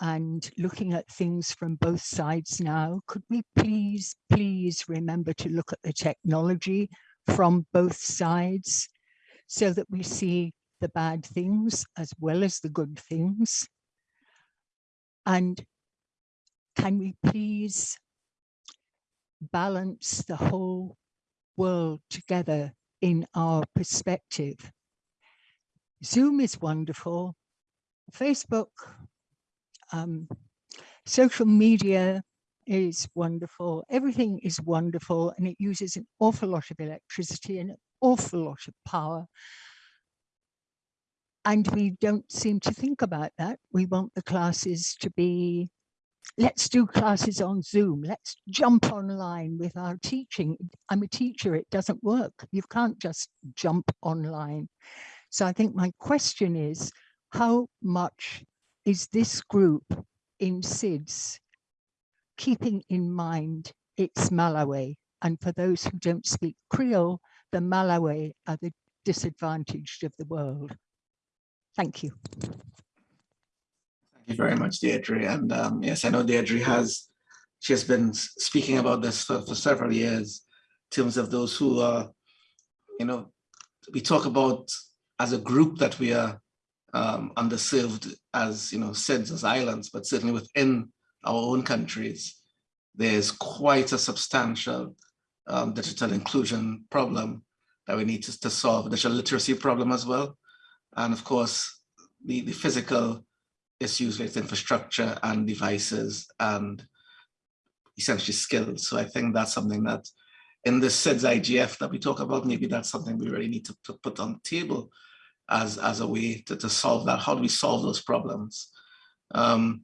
and looking at things from both sides now, could we please, please remember to look at the technology from both sides so that we see the bad things as well as the good things? And can we please balance the whole world together in our perspective? Zoom is wonderful. Facebook, um, social media is wonderful. Everything is wonderful and it uses an awful lot of electricity and an awful lot of power. And we don't seem to think about that. We want the classes to be, let's do classes on Zoom. Let's jump online with our teaching. I'm a teacher, it doesn't work. You can't just jump online. So I think my question is, how much is this group in SIDS keeping in mind its Malawi? And for those who don't speak Creole, the Malawi are the disadvantaged of the world. Thank you. Thank you very much, Deirdre. And um, yes, I know Deirdre has, she has been speaking about this for, for several years in terms of those who are, you know, we talk about as a group that we are um, underserved as, you know, as islands, but certainly within our own countries, there's quite a substantial um, digital inclusion problem that we need to, to solve, digital literacy problem as well. And of course, the, the physical issues with infrastructure and devices and essentially skills. So I think that's something that in the SIDS IGF that we talk about, maybe that's something we really need to, to put on the table as, as a way to, to solve that. How do we solve those problems? Um,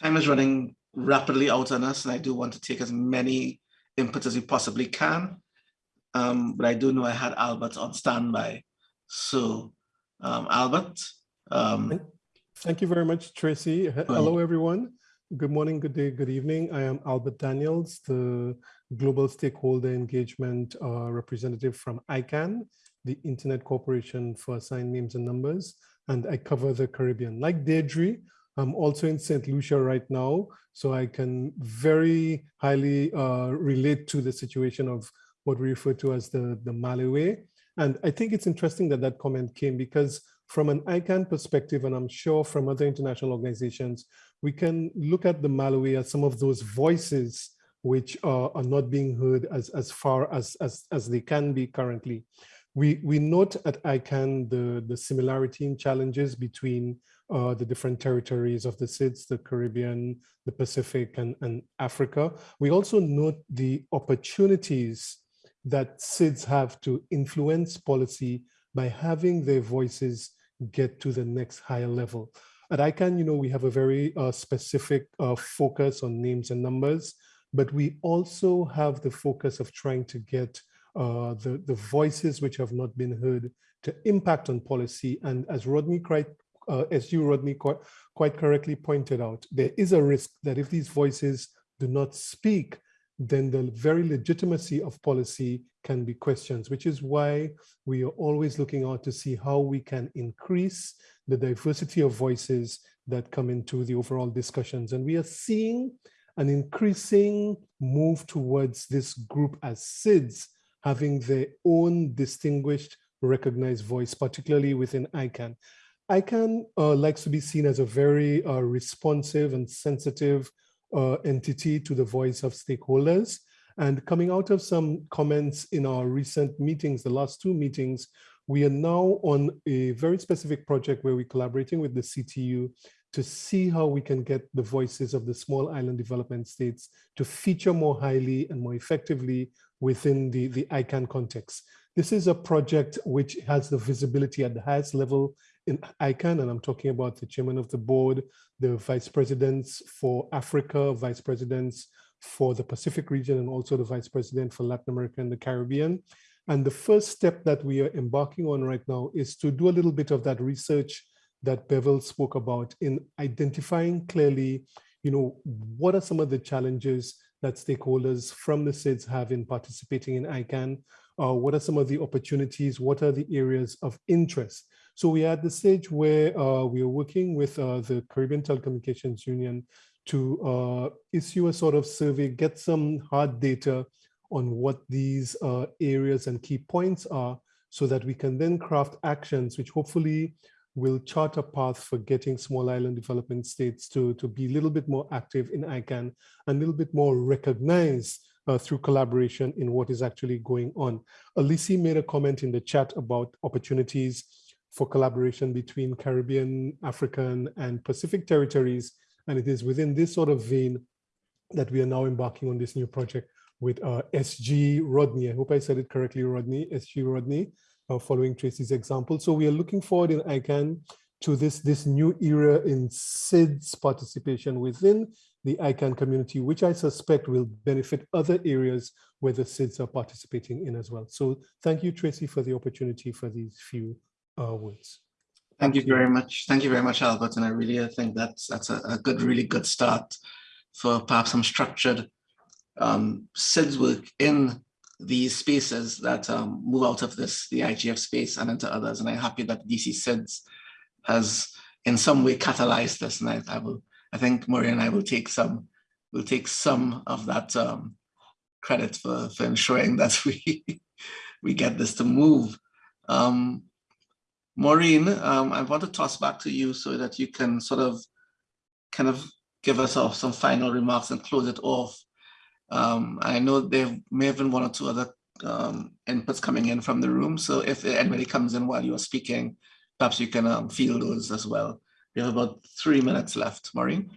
time is running rapidly out on us and I do want to take as many inputs as we possibly can. Um, but I do know I had Albert on standby. So um, Albert. Um, Thank you very much, Tracy. Hello, everyone. Good morning, good day, good evening. I am Albert Daniels, the Global Stakeholder Engagement uh, Representative from ICANN, the Internet Corporation for Assigned Names and Numbers, and I cover the Caribbean. Like Deirdre, I'm also in St. Lucia right now, so I can very highly uh, relate to the situation of what we refer to as the, the Malawi. And I think it's interesting that that comment came because from an ICANN perspective, and I'm sure from other international organizations, we can look at the Malawi as some of those voices which are, are not being heard as, as far as, as, as they can be currently. We, we note at ICANN the, the similarity in challenges between uh, the different territories of the SIDS, the Caribbean, the Pacific, and, and Africa. We also note the opportunities that SIDS have to influence policy by having their voices get to the next higher level. At ICANN, you know, we have a very uh, specific uh, focus on names and numbers, but we also have the focus of trying to get uh, the, the voices which have not been heard to impact on policy. And as Rodney quite, uh, as you, Rodney, quite, quite correctly pointed out, there is a risk that if these voices do not speak, then the very legitimacy of policy can be questioned, which is why we are always looking out to see how we can increase the diversity of voices that come into the overall discussions. And we are seeing an increasing move towards this group as SIDS having their own distinguished recognized voice, particularly within ICANN. ICANN uh, likes to be seen as a very uh, responsive and sensitive uh, entity to the voice of stakeholders. And coming out of some comments in our recent meetings, the last two meetings, we are now on a very specific project where we're collaborating with the CTU to see how we can get the voices of the small island development states to feature more highly and more effectively within the, the ICANN context. This is a project which has the visibility at the highest level in ICANN, and I'm talking about the chairman of the board, the vice presidents for Africa, vice presidents for the Pacific region, and also the vice president for Latin America and the Caribbean. And the first step that we are embarking on right now is to do a little bit of that research that Bevil spoke about in identifying clearly, you know, what are some of the challenges that stakeholders from the SIDS have in participating in ICANN? Uh, what are some of the opportunities? What are the areas of interest? So we are at the stage where uh, we are working with uh, the Caribbean Telecommunications Union to uh, issue a sort of survey, get some hard data on what these uh, areas and key points are so that we can then craft actions which hopefully will chart a path for getting small island development states to, to be a little bit more active in ICANN and a little bit more recognized uh, through collaboration in what is actually going on. Alisi made a comment in the chat about opportunities for collaboration between Caribbean, African, and Pacific territories. And it is within this sort of vein that we are now embarking on this new project with uh, SG Rodney. I hope I said it correctly, Rodney, SG Rodney, uh, following Tracy's example. So we are looking forward in ICANN to this, this new era in SIDS participation within the ICANN community, which I suspect will benefit other areas where the SIDS are participating in as well. So thank you, Tracy, for the opportunity for these few uh, words. Thank you very much. Thank you very much, Albert. And I really think that's that's a, a good, really good start for perhaps some structured um, SIDS work in these spaces that um, move out of this, the IGF space and into others. And I'm happy that DC SIDS has in some way catalyzed this. And I, I will, I think Maureen and I will take some, will take some of that um, credit for, for ensuring *laughs* that we, we get this to move. Um, Maureen, um, I want to toss back to you so that you can sort of kind of give us off some final remarks and close it off. Um, I know there may have been one or two other um, inputs coming in from the room. So if anybody comes in while you're speaking, perhaps you can um, those as well. We have about three minutes left, Maureen.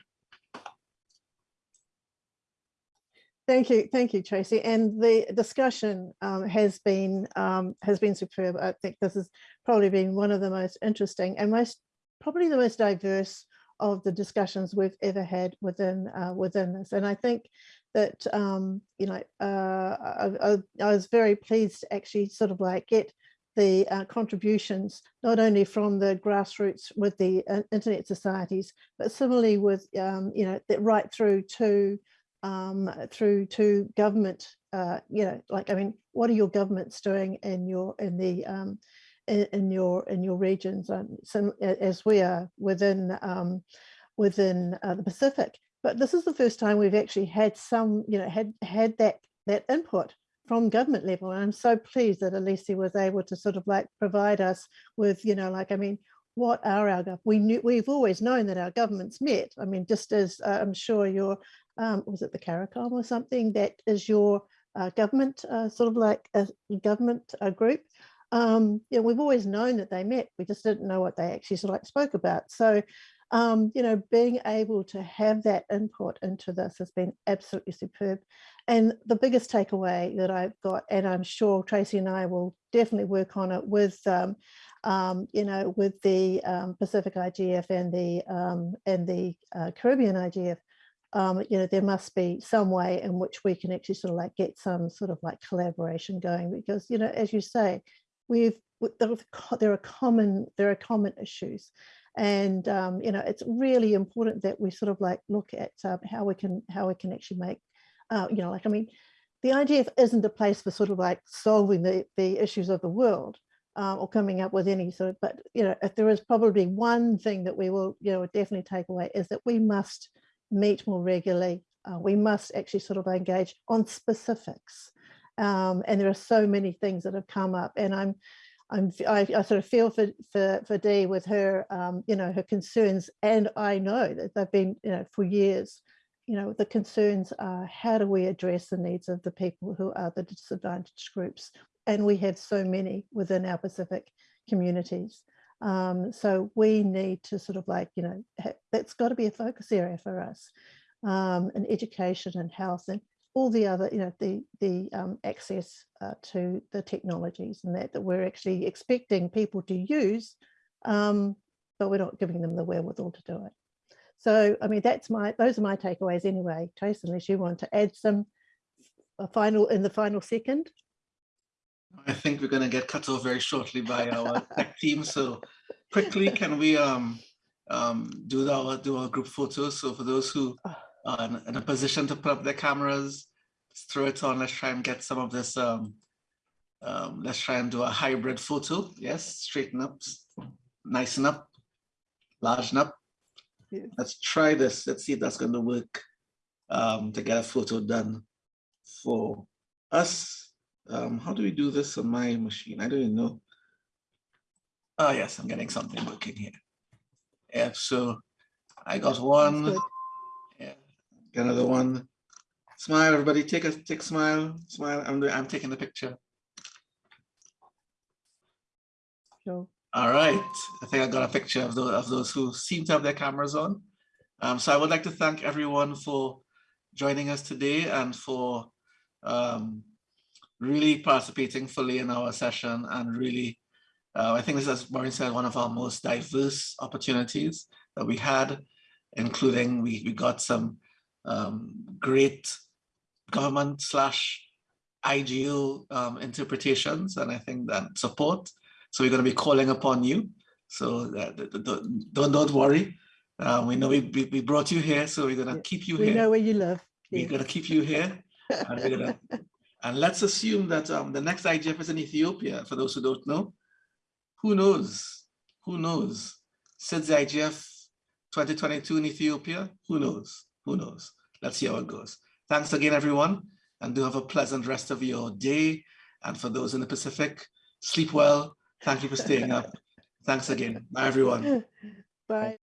Thank you, thank you, Tracy. And the discussion um, has been um, has been superb. I think this has probably been one of the most interesting and most probably the most diverse of the discussions we've ever had within uh, within this. And I think that um, you know uh, I, I, was very pleased to actually sort of like get the uh, contributions not only from the grassroots with the uh, internet societies, but similarly with um, you know right through to um, through to government. Uh, you know, like I mean, what are your governments doing in your in the um, in, in, your in your regions? Um, some as we are within um, within uh, the Pacific, but this is the first time we've actually had some, you know, had had that that input from government level. And I'm so pleased that Alisi was able to sort of like provide us with, you know, like, I mean, what are our, we knew, we've always known that our governments met. I mean, just as uh, I'm sure your, um, was it the CARICOM or something that is your uh, government, uh, sort of like a government uh, group. Um, you know, we've always known that they met. We just didn't know what they actually sort of like spoke about. So um, you know, being able to have that input into this has been absolutely superb. And the biggest takeaway that I've got, and I'm sure Tracy and I will definitely work on it with, um, um, you know, with the um, Pacific IGF and the um, and the uh, Caribbean IGF, um, you know, there must be some way in which we can actually sort of like get some sort of like collaboration going because, you know, as you say, we've there are common there are common issues and um, you know it's really important that we sort of like look at uh, how we can how we can actually make uh, you know like I mean the IGF isn't a place for sort of like solving the the issues of the world um, or coming up with any sort of but you know if there is probably one thing that we will you know definitely take away is that we must meet more regularly. Uh, we must actually sort of engage on specifics. Um, and there are so many things that have come up and I'm I'm, I, I, sort of feel for, for, for Dee with her, um, you know, her concerns. And I know that they've been, you know, for years, you know, the concerns are how do we address the needs of the people who are the disadvantaged groups? And we have so many within our Pacific communities. Um, so we need to sort of like, you know, that's got to be a focus area for us um, and education and health and all the other, you know, the, the um, access uh, to the technologies and that, that we're actually expecting people to use, um, but we're not giving them the wherewithal to do it. So, I mean, that's my, those are my takeaways anyway, Trace, unless you want to add some a final in the final second. I think we're going to get cut off very shortly by our *laughs* tech team. So quickly, can we um, um, do our do our group photos? So for those who ah uh, in, a position to put up their cameras, throw it on. Let's try and get some of this. Um, um, let's try and do a hybrid photo. Yes, straighten up, nice up, largen up. Yeah. Let's try this. Let's see if that's going to work um, to get a photo done for us. Um, how do we do this on my machine? I don't even know. Oh, yes, I'm getting something working here. Yeah, so I got one another one. Smile, everybody. Take a take a smile. Smile. I'm doing I'm taking the picture. Sure. All right. I think I got a picture of those of those who seem to have their cameras on. Um, so I would like to thank everyone for joining us today and for um, really participating fully in our session and really, uh, I think this is, as Maureen said, one of our most diverse opportunities that we had, including we, we got some um, great government slash IGO um, interpretations and I think that support. So we're going to be calling upon you. So don't, don't worry. Uh, we know we, we brought you here, so we're going to keep you we here. We know where you live. We're going to keep you here. and, gonna, *laughs* and, let's assume that um, the next IGF is in Ethiopia, for those who don't know. Who knows? Who knows? Since the IGF 2022 in Ethiopia, who knows? Who knows? Let's see how it goes. Thanks again, everyone, and do have a pleasant rest of your day. And for those in the Pacific, sleep well. Thank you for staying up. *laughs* Thanks again. Bye, everyone. Bye.